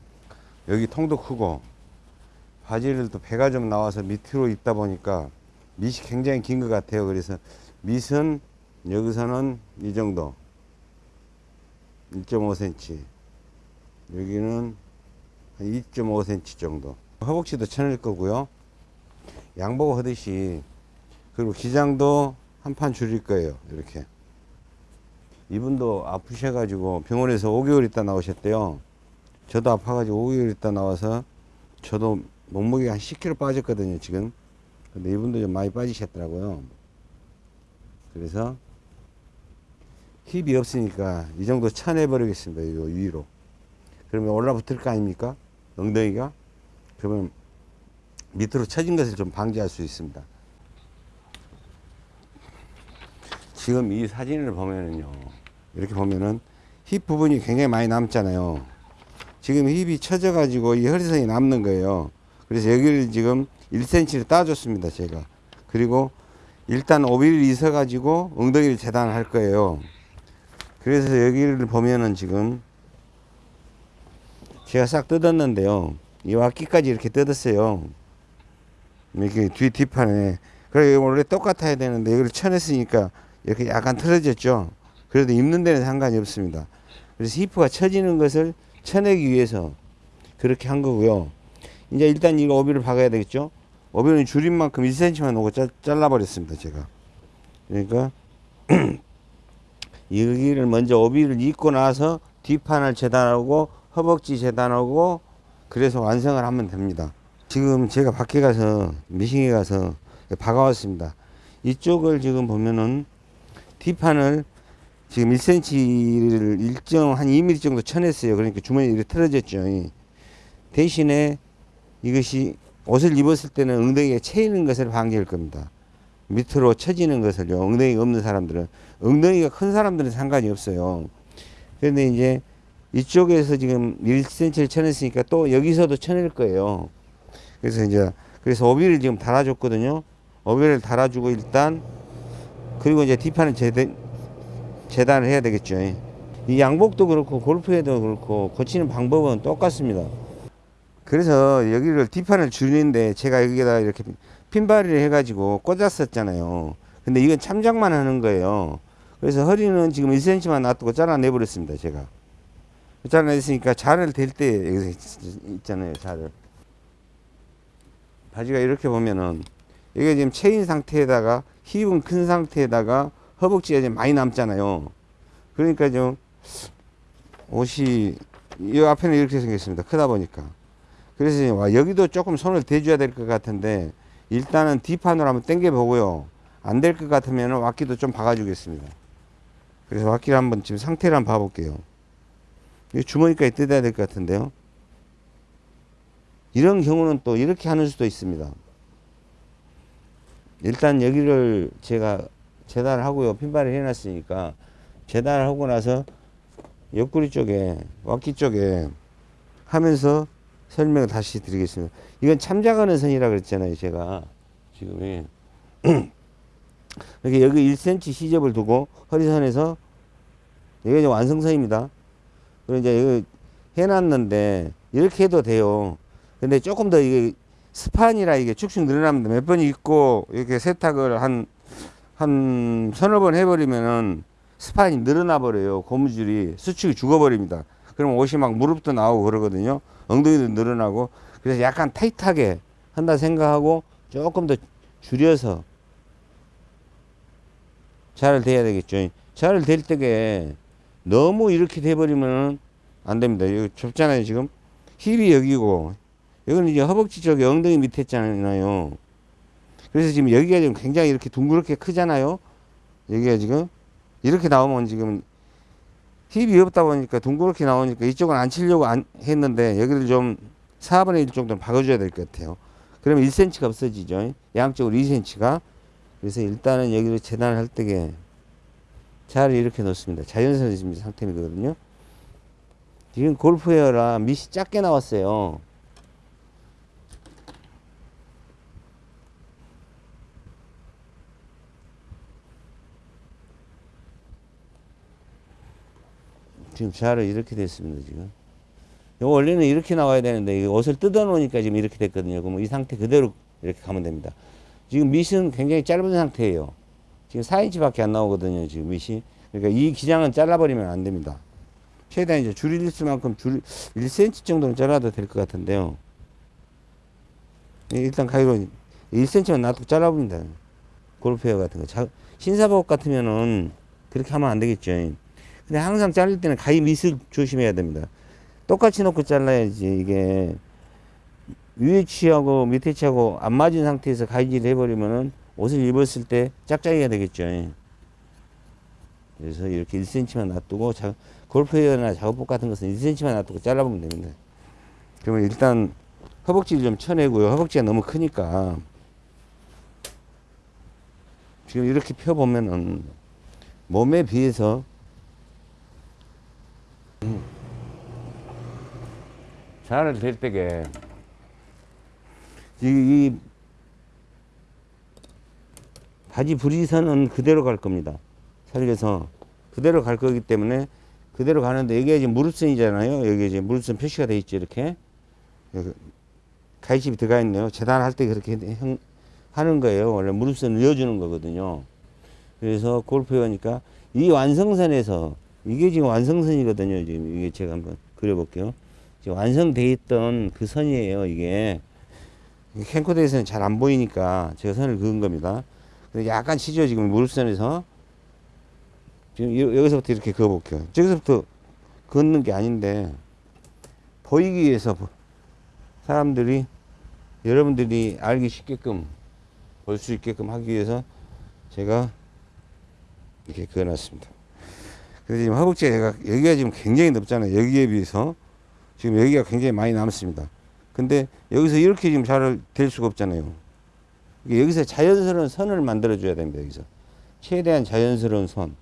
S1: 여기 통도 크고 바지를 또 배가 좀 나와서 밑으로 입다 보니까 밑이 굉장히 긴 것 같아요. 그래서 밑은 여기서는 이 정도 1.5cm 여기는 한 2.5cm 정도 허벅지도 쳐낼 거고요. 양복 하듯이 그리고 기장도 한 판 줄일 거예요. 이렇게 이분도 아프셔가지고 병원에서 5개월 있다 나오셨대요. 저도 아파가지고 5개월 있다 나와서 저도 몸무게가 한 10kg 빠졌거든요, 지금. 근데 이분도 좀 많이 빠지셨더라고요. 그래서 힙이 없으니까 이 정도 쳐내버리겠습니다, 이 위로. 그러면 올라붙을 거 아닙니까? 엉덩이가? 그러면 밑으로 처진 것을 좀 방지할 수 있습니다. 지금 이 사진을 보면은요, 이렇게 보면은 힙 부분이 굉장히 많이 남잖아요. 지금 힙이 처져가지고 이 허리선이 남는 거예요. 그래서 여기를 지금 1cm를 따줬습니다, 제가. 그리고 일단 5mm 있어가지고 엉덩이를 재단할 거예요. 그래서 여기를 보면은 지금 제가 싹 뜯었는데요. 이 와끼까지 이렇게 뜯었어요. 이렇게 뒤 뒷판에. 그래 원래 똑같아야 되는데 이걸 쳐냈으니까 이렇게 약간 틀어졌죠. 그래도 입는 데는 상관이 없습니다. 그래서 히프가 처지는 것을 쳐내기 위해서 그렇게 한 거고요. 이제 일단 이거 오비를 박아야 되겠죠. 오비는 줄인 만큼 1cm만 놓고 짜- 잘라버렸습니다. 제가. 그러니까 여기를 먼저 오비를 입고 나서 뒷판을 재단하고 허벅지 재단하고 그래서 완성을 하면 됩니다. 지금 제가 밖에 가서 미싱에 가서 박아왔습니다. 이쪽을 지금 보면은 뒷판을 지금 1cm를 일정 한 2mm 정도 쳐냈어요. 그러니까 주머니 이렇게 틀어졌죠. 대신에 이것이 옷을 입었을 때는 엉덩이에 채이는 것을 방지할 겁니다. 밑으로 처지는 것을요. 엉덩이가 없는 사람들은 엉덩이가 큰 사람들은 상관이 없어요. 그런데 이제 이쪽에서 지금 1cm를 쳐냈으니까 또 여기서도 쳐낼 거예요. 그래서 이제 그래서 오비를 지금 달아줬거든요. 오비를 달아주고 일단 그리고 이제 뒷판은 재단, 재단을 해야 되겠죠. 이 양복도 그렇고 골프에도 그렇고 고치는 방법은 똑같습니다. 그래서 여기를 뒷판을 줄이는데 제가 여기에다 이렇게 핀바리를 해가지고 꽂았었잖아요. 근데 이건 참작만 하는 거예요. 그래서 허리는 지금 1cm만 놔두고 잘라내버렸습니다. 제가. 잘라냈으니까 자를 댈 때 여기서 있- 있잖아요. 자를. 바지가 이렇게 보면은 이게 지금 체인 상태에다가 힙은 큰 상태에다가 허벅지가 지금 많이 남잖아요. 그러니까 좀 옷이 이 앞에는 이렇게 생겼습니다. 크다 보니까. 그래서 이제 와, 여기도 조금 손을 대줘야 될 것 같은데 일단은 뒷판으로 한번 당겨 보고요. 안 될 것 같으면 왁기도 좀 박아주겠습니다. 그래서 왁기를 한번 지금 상태를 한번 봐볼게요. 이 주머니까지 뜯어야 될 것 같은데요. 이런 경우는 또 이렇게 하는 수도 있습니다. 일단 여기를 제가 재단을 하고요. 핀발을 해놨으니까 재단을 하고 나서 옆구리 쪽에 왁기 쪽에 하면서 설명을 다시 드리겠습니다. 이건 참작하는 선이라 그랬잖아요. 제가 지금 이렇게 여기 1cm 시접을 두고 허리선에서 여기 이제 완성선입니다. 그리고 이제 여기 해놨는데 이렇게 해도 돼요. 근데 조금 더 이게 스판이라 이게 축축 늘어납니다. 몇 번 입고 이렇게 세탁을 한, 한 서너 번 해버리면은 스판이 늘어나 버려요. 고무줄이 수축이 죽어버립니다. 그럼 옷이 막 무릎도 나오고 그러거든요. 엉덩이도 늘어나고. 그래서 약간 타이트하게 한다 생각하고 조금 더 줄여서 자를 대야 되겠죠. 자를 댈 때게 너무 이렇게 돼버리면 안 됩니다. 여기 좁잖아요, 지금. 힙이 여기고, 여기는 이제 허벅지 쪽에 엉덩이 밑에 있잖아요. 그래서 지금 여기가 지금 굉장히 이렇게 둥그렇게 크잖아요. 여기가 지금. 이렇게 나오면 지금 힙이 없다 보니까 둥그렇게 나오니까 이쪽은 안 치려고 안 했는데 여기를 좀 4분의 1 정도는 박아줘야 될 것 같아요. 그러면 1cm가 없어지죠. 양쪽으로 2cm가. 그래서 일단은 여기를 재단을 할 때게 자를 이렇게 놓습니다. 자연선이 지금 상태이거든요. 지금 골프웨어라 밑이 작게 나왔어요. 지금 자를 이렇게 됐습니다. 지금. 요 원래는 이렇게 나와야 되는데 이 옷을 뜯어 놓으니까 지금 이렇게 됐거든요. 그럼 이 상태 그대로 이렇게 가면 됩니다. 지금 밑은 굉장히 짧은 상태예요. 지금 4인치 밖에 안 나오거든요. 지금 밑이. 그러니까 이 기장은 잘라버리면 안 됩니다. 최대한 이제 줄일 수만큼 줄 1cm 정도는 잘라도 될 것 같은데요. 예, 일단 가위로 1cm만 놔두고 잘라봅니다. 골프웨어 같은 거. 자, 신사복 같으면은 그렇게 하면 안 되겠죠. 근데 항상 자를 때는 가위 밑을 조심해야 됩니다. 똑같이 놓고 잘라야지 이게 위에 치하고 밑에 치하고 안 맞은 상태에서 가위질을 해버리면은 옷을 입었을 때 짝짝이가 되겠죠. 그래서 이렇게 1cm만 놔두고 자, 골프웨어나 작업복 같은 것은 1cm만 놔두고 잘라보면 됩니다. 그러면 일단 허벅지를 좀 쳐내고요. 허벅지가 너무 크니까 지금 이렇게 펴보면은 몸에 비해서 음, 자를 될 때게 이, 이 바지 브리선은 그대로 갈 겁니다. 살려서 그대로 갈 거기 때문에 그대로 가는데 여기가 지금 무릎선이잖아요. 여기 이제 무릎선 표시가 돼 있죠. 이렇게 여기 가위집이 들어가 있네요. 재단할 때 그렇게 형- 하는 거예요. 원래 무릎선을 이어주는 거거든요. 그래서 골프 회원이니까 이 완성선에서 이게 지금 완성선이거든요. 지금 이게 제가 한번 그려볼게요. 지금 완성돼 있던 그 선이에요. 이게 캠코더에서는 잘 안 보이니까 제가 선을 그은 겁니다. 근데 약간 치죠. 지금 무릎선에서 지금 여- 여기서부터 이렇게 그어볼게요. 저기서부터 긋는 게 아닌데 보이기 위해서 보- 사람들이 여러분들이 알기 쉽게끔 볼 수 있게끔 하기 위해서 제가 이렇게 그어놨습니다. 그래서 지금 허벅지가 얘가 여기가 지금 굉장히 넓잖아요. 여기에 비해서 지금 여기가 굉장히 많이 남습니다. 근데 여기서 이렇게 지금 잘 될 수가 없잖아요. 여기서 자연스러운 선을 만들어 줘야 됩니다. 여기서 최대한 자연스러운 선.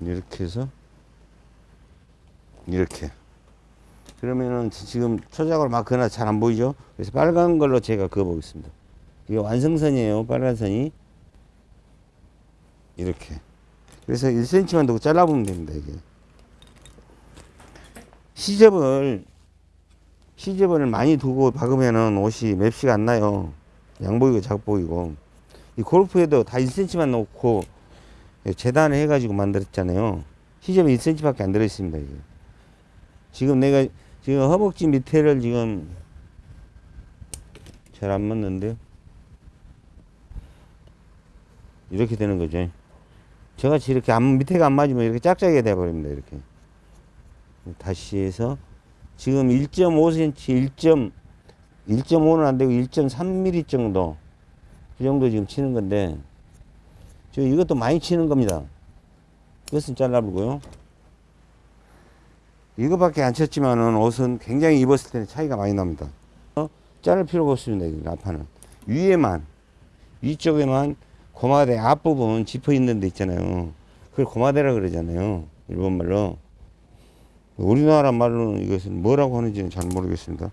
S1: 이렇게 해서 이렇게 그러면은 지금 초작을 막 그나 잘 안 보이죠? 그래서 빨간 걸로 제가 그어 보겠습니다. 이게 완성선이에요. 빨간 선이 이렇게 그래서 1cm만 두고 잘라보면 됩니다. 이게 시접을 시접을 많이 두고 박으면은 옷이 맵시가 안 나요. 양 보이고 작 보이고 이 골프에도 다 1cm만 놓고 재단을 해가지고 만들었잖아요. 시접이 1cm밖에 안 들어 있습니다. 이게. 지금 내가 지금 허벅지 밑에를 지금 잘 안 맞는데요. 이렇게 되는 거죠. 저같이 이렇게 안, 밑에가 안 맞으면 이렇게 짝짝이가 돼버립니다. 이렇게. 다시 해서 지금 1.5cm, 1. 1.5는 안 되고 1.3mm 정도 그 정도 지금 치는 건데 저 이것도 많이 치는 겁니다. 이것은 잘라보고요. 이거밖에 안 쳤지만은 옷은 굉장히 입었을 때는 차이가 많이 납니다. 어? 자를 필요가 없습니다. 이 앞판은 위에만 위쪽에만 고마대 앞부분 지퍼 있는 데 있잖아요. 그걸 고마대라 그러잖아요. 일본 말로. 우리나라 말로는 이것은 뭐라고 하는지는 잘 모르겠습니다.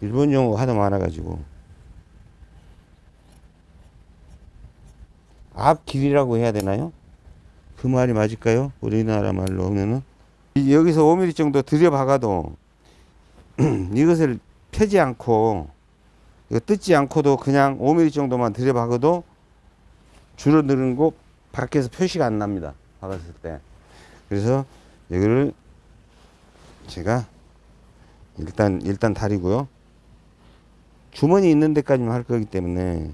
S1: 일본 용어가 하도 많아가지고. 앞길이라고 해야 되나요? 그 말이 맞을까요? 우리나라 말로 하면은. 이- 여기서 5mm 정도 들여박아도 이것을 펴지 않고 뜯지 않고도 그냥 5mm 정도만 들여박아도 줄어드는 거 밖에서 표시가 안 납니다. 박았을 때. 그래서 여기를 제가 일단 일단 다리고요. 주머니 있는 데까지만 할 거기 때문에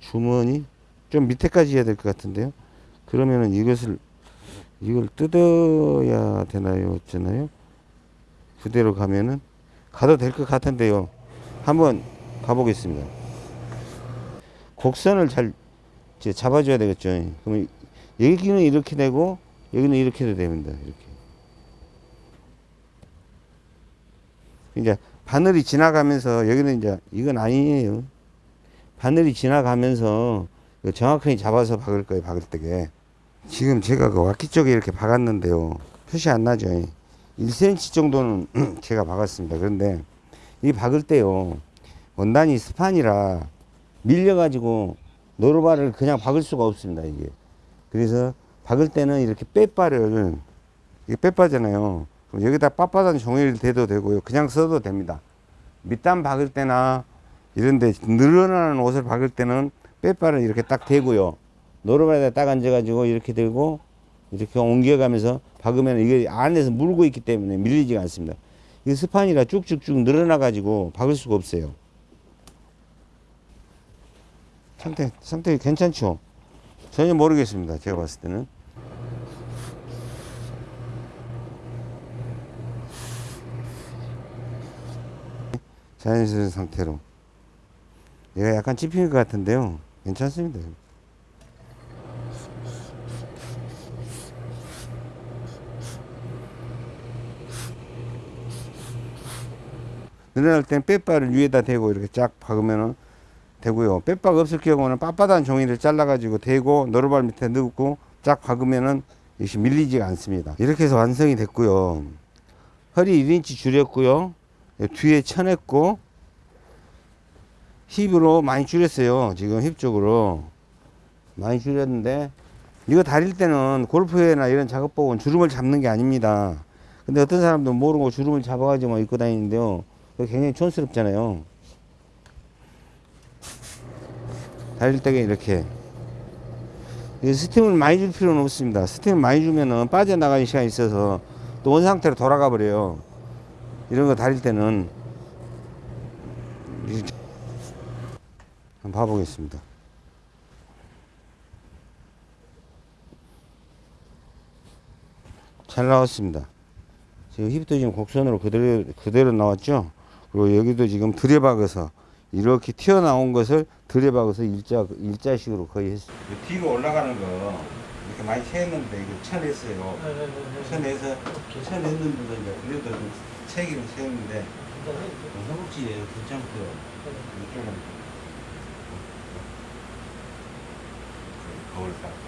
S1: 주머니 좀 밑에까지 해야 될 것 같은데요. 그러면은 이것을 이걸 뜯어야 되나요? 어쩌나요? 그대로 가면은 가도 될 것 같은데요. 한번 가보겠습니다. 곡선을 잘 이제 잡아줘야 되겠죠. 그러면 여기는 이렇게 되고 여기는 이렇게 도 됩니다. 이렇게. 이제 바늘이 지나가면서 여기는 이제 이건 아니에요. 바늘이 지나가면서 정확하게 잡아서 박을 거예요. 박을 때게. 지금 제가 그 와키 쪽에 이렇게 박았는데요. 표시 안 나죠. 1cm 정도는 제가 박았습니다. 그런데 이 박을 때요. 원단이 스판이라 밀려가지고 노루발을 그냥 박을 수가 없습니다. 이게. 그래서 박을 때는 이렇게 빼바를 이게 빼바잖아요. 그럼 여기다 빳빳한 종이를 대도 되고요. 그냥 써도 됩니다. 밑단 박을 때나 이런데 늘어나는 옷을 박을 때는 빼바를 이렇게 딱 대고요. 노루발에다 딱 앉아 가지고 이렇게 들고 이렇게 옮겨가면서 박으면 이게 안에서 물고 있기 때문에 밀리지가 않습니다. 이 스판이라 쭉쭉쭉 늘어나 가지고 박을 수가 없어요. 상태 상태 괜찮죠? 전혀 모르겠습니다. 제가 봤을 때는. 자연스러운 상태로. 얘가 약간 찝힌 것 같은데요. 괜찮습니다. 늘어날 땐 빼바를 위에다 대고 이렇게 쫙 박으면은 되고요. 빼박 없을 경우는 빳빳한 종이를 잘라가지고 대고 노루발 밑에 넣고 쫙 박으면은 역시 밀리지가 않습니다. 이렇게 해서 완성이 됐고요. 허리 1인치 줄였고요. 뒤에 쳐냈고 힙으로 많이 줄였어요. 지금 힙 쪽으로 많이 줄였는데 이거 다릴 때는 골프회나 이런 작업복은 주름을 잡는 게 아닙니다. 근데 어떤 사람들은 모르고 주름을 잡아가지고 막 입고 다니는데요. 굉장히 촌스럽잖아요. 달릴 때에 이렇게 이 스팀을 많이 줄 필요는 없습니다. 스팀을 많이 주면은 빠져나가는 시간이 있어서 또 원상태로 돌아가 버려요. 이런 거 달릴 때는 한번 봐보겠습니다. 잘 나왔습니다. 지금 힙도 지금 곡선으로 그대로 그대로 나왔죠. 그리고 여기도 지금 들여박아서 이렇게 튀어나온 것을 들여박아서 일자 일자식으로 거의 했어요. 뒤로 올라가는 거 이렇게 많이 채했는데 이거 쳐냈어요. 쳐내서 쳐냈는데도 이제 그래도 좀 채기는 채웠는데 허벅지에 괜찮고요. 이쪽은 거울 딱.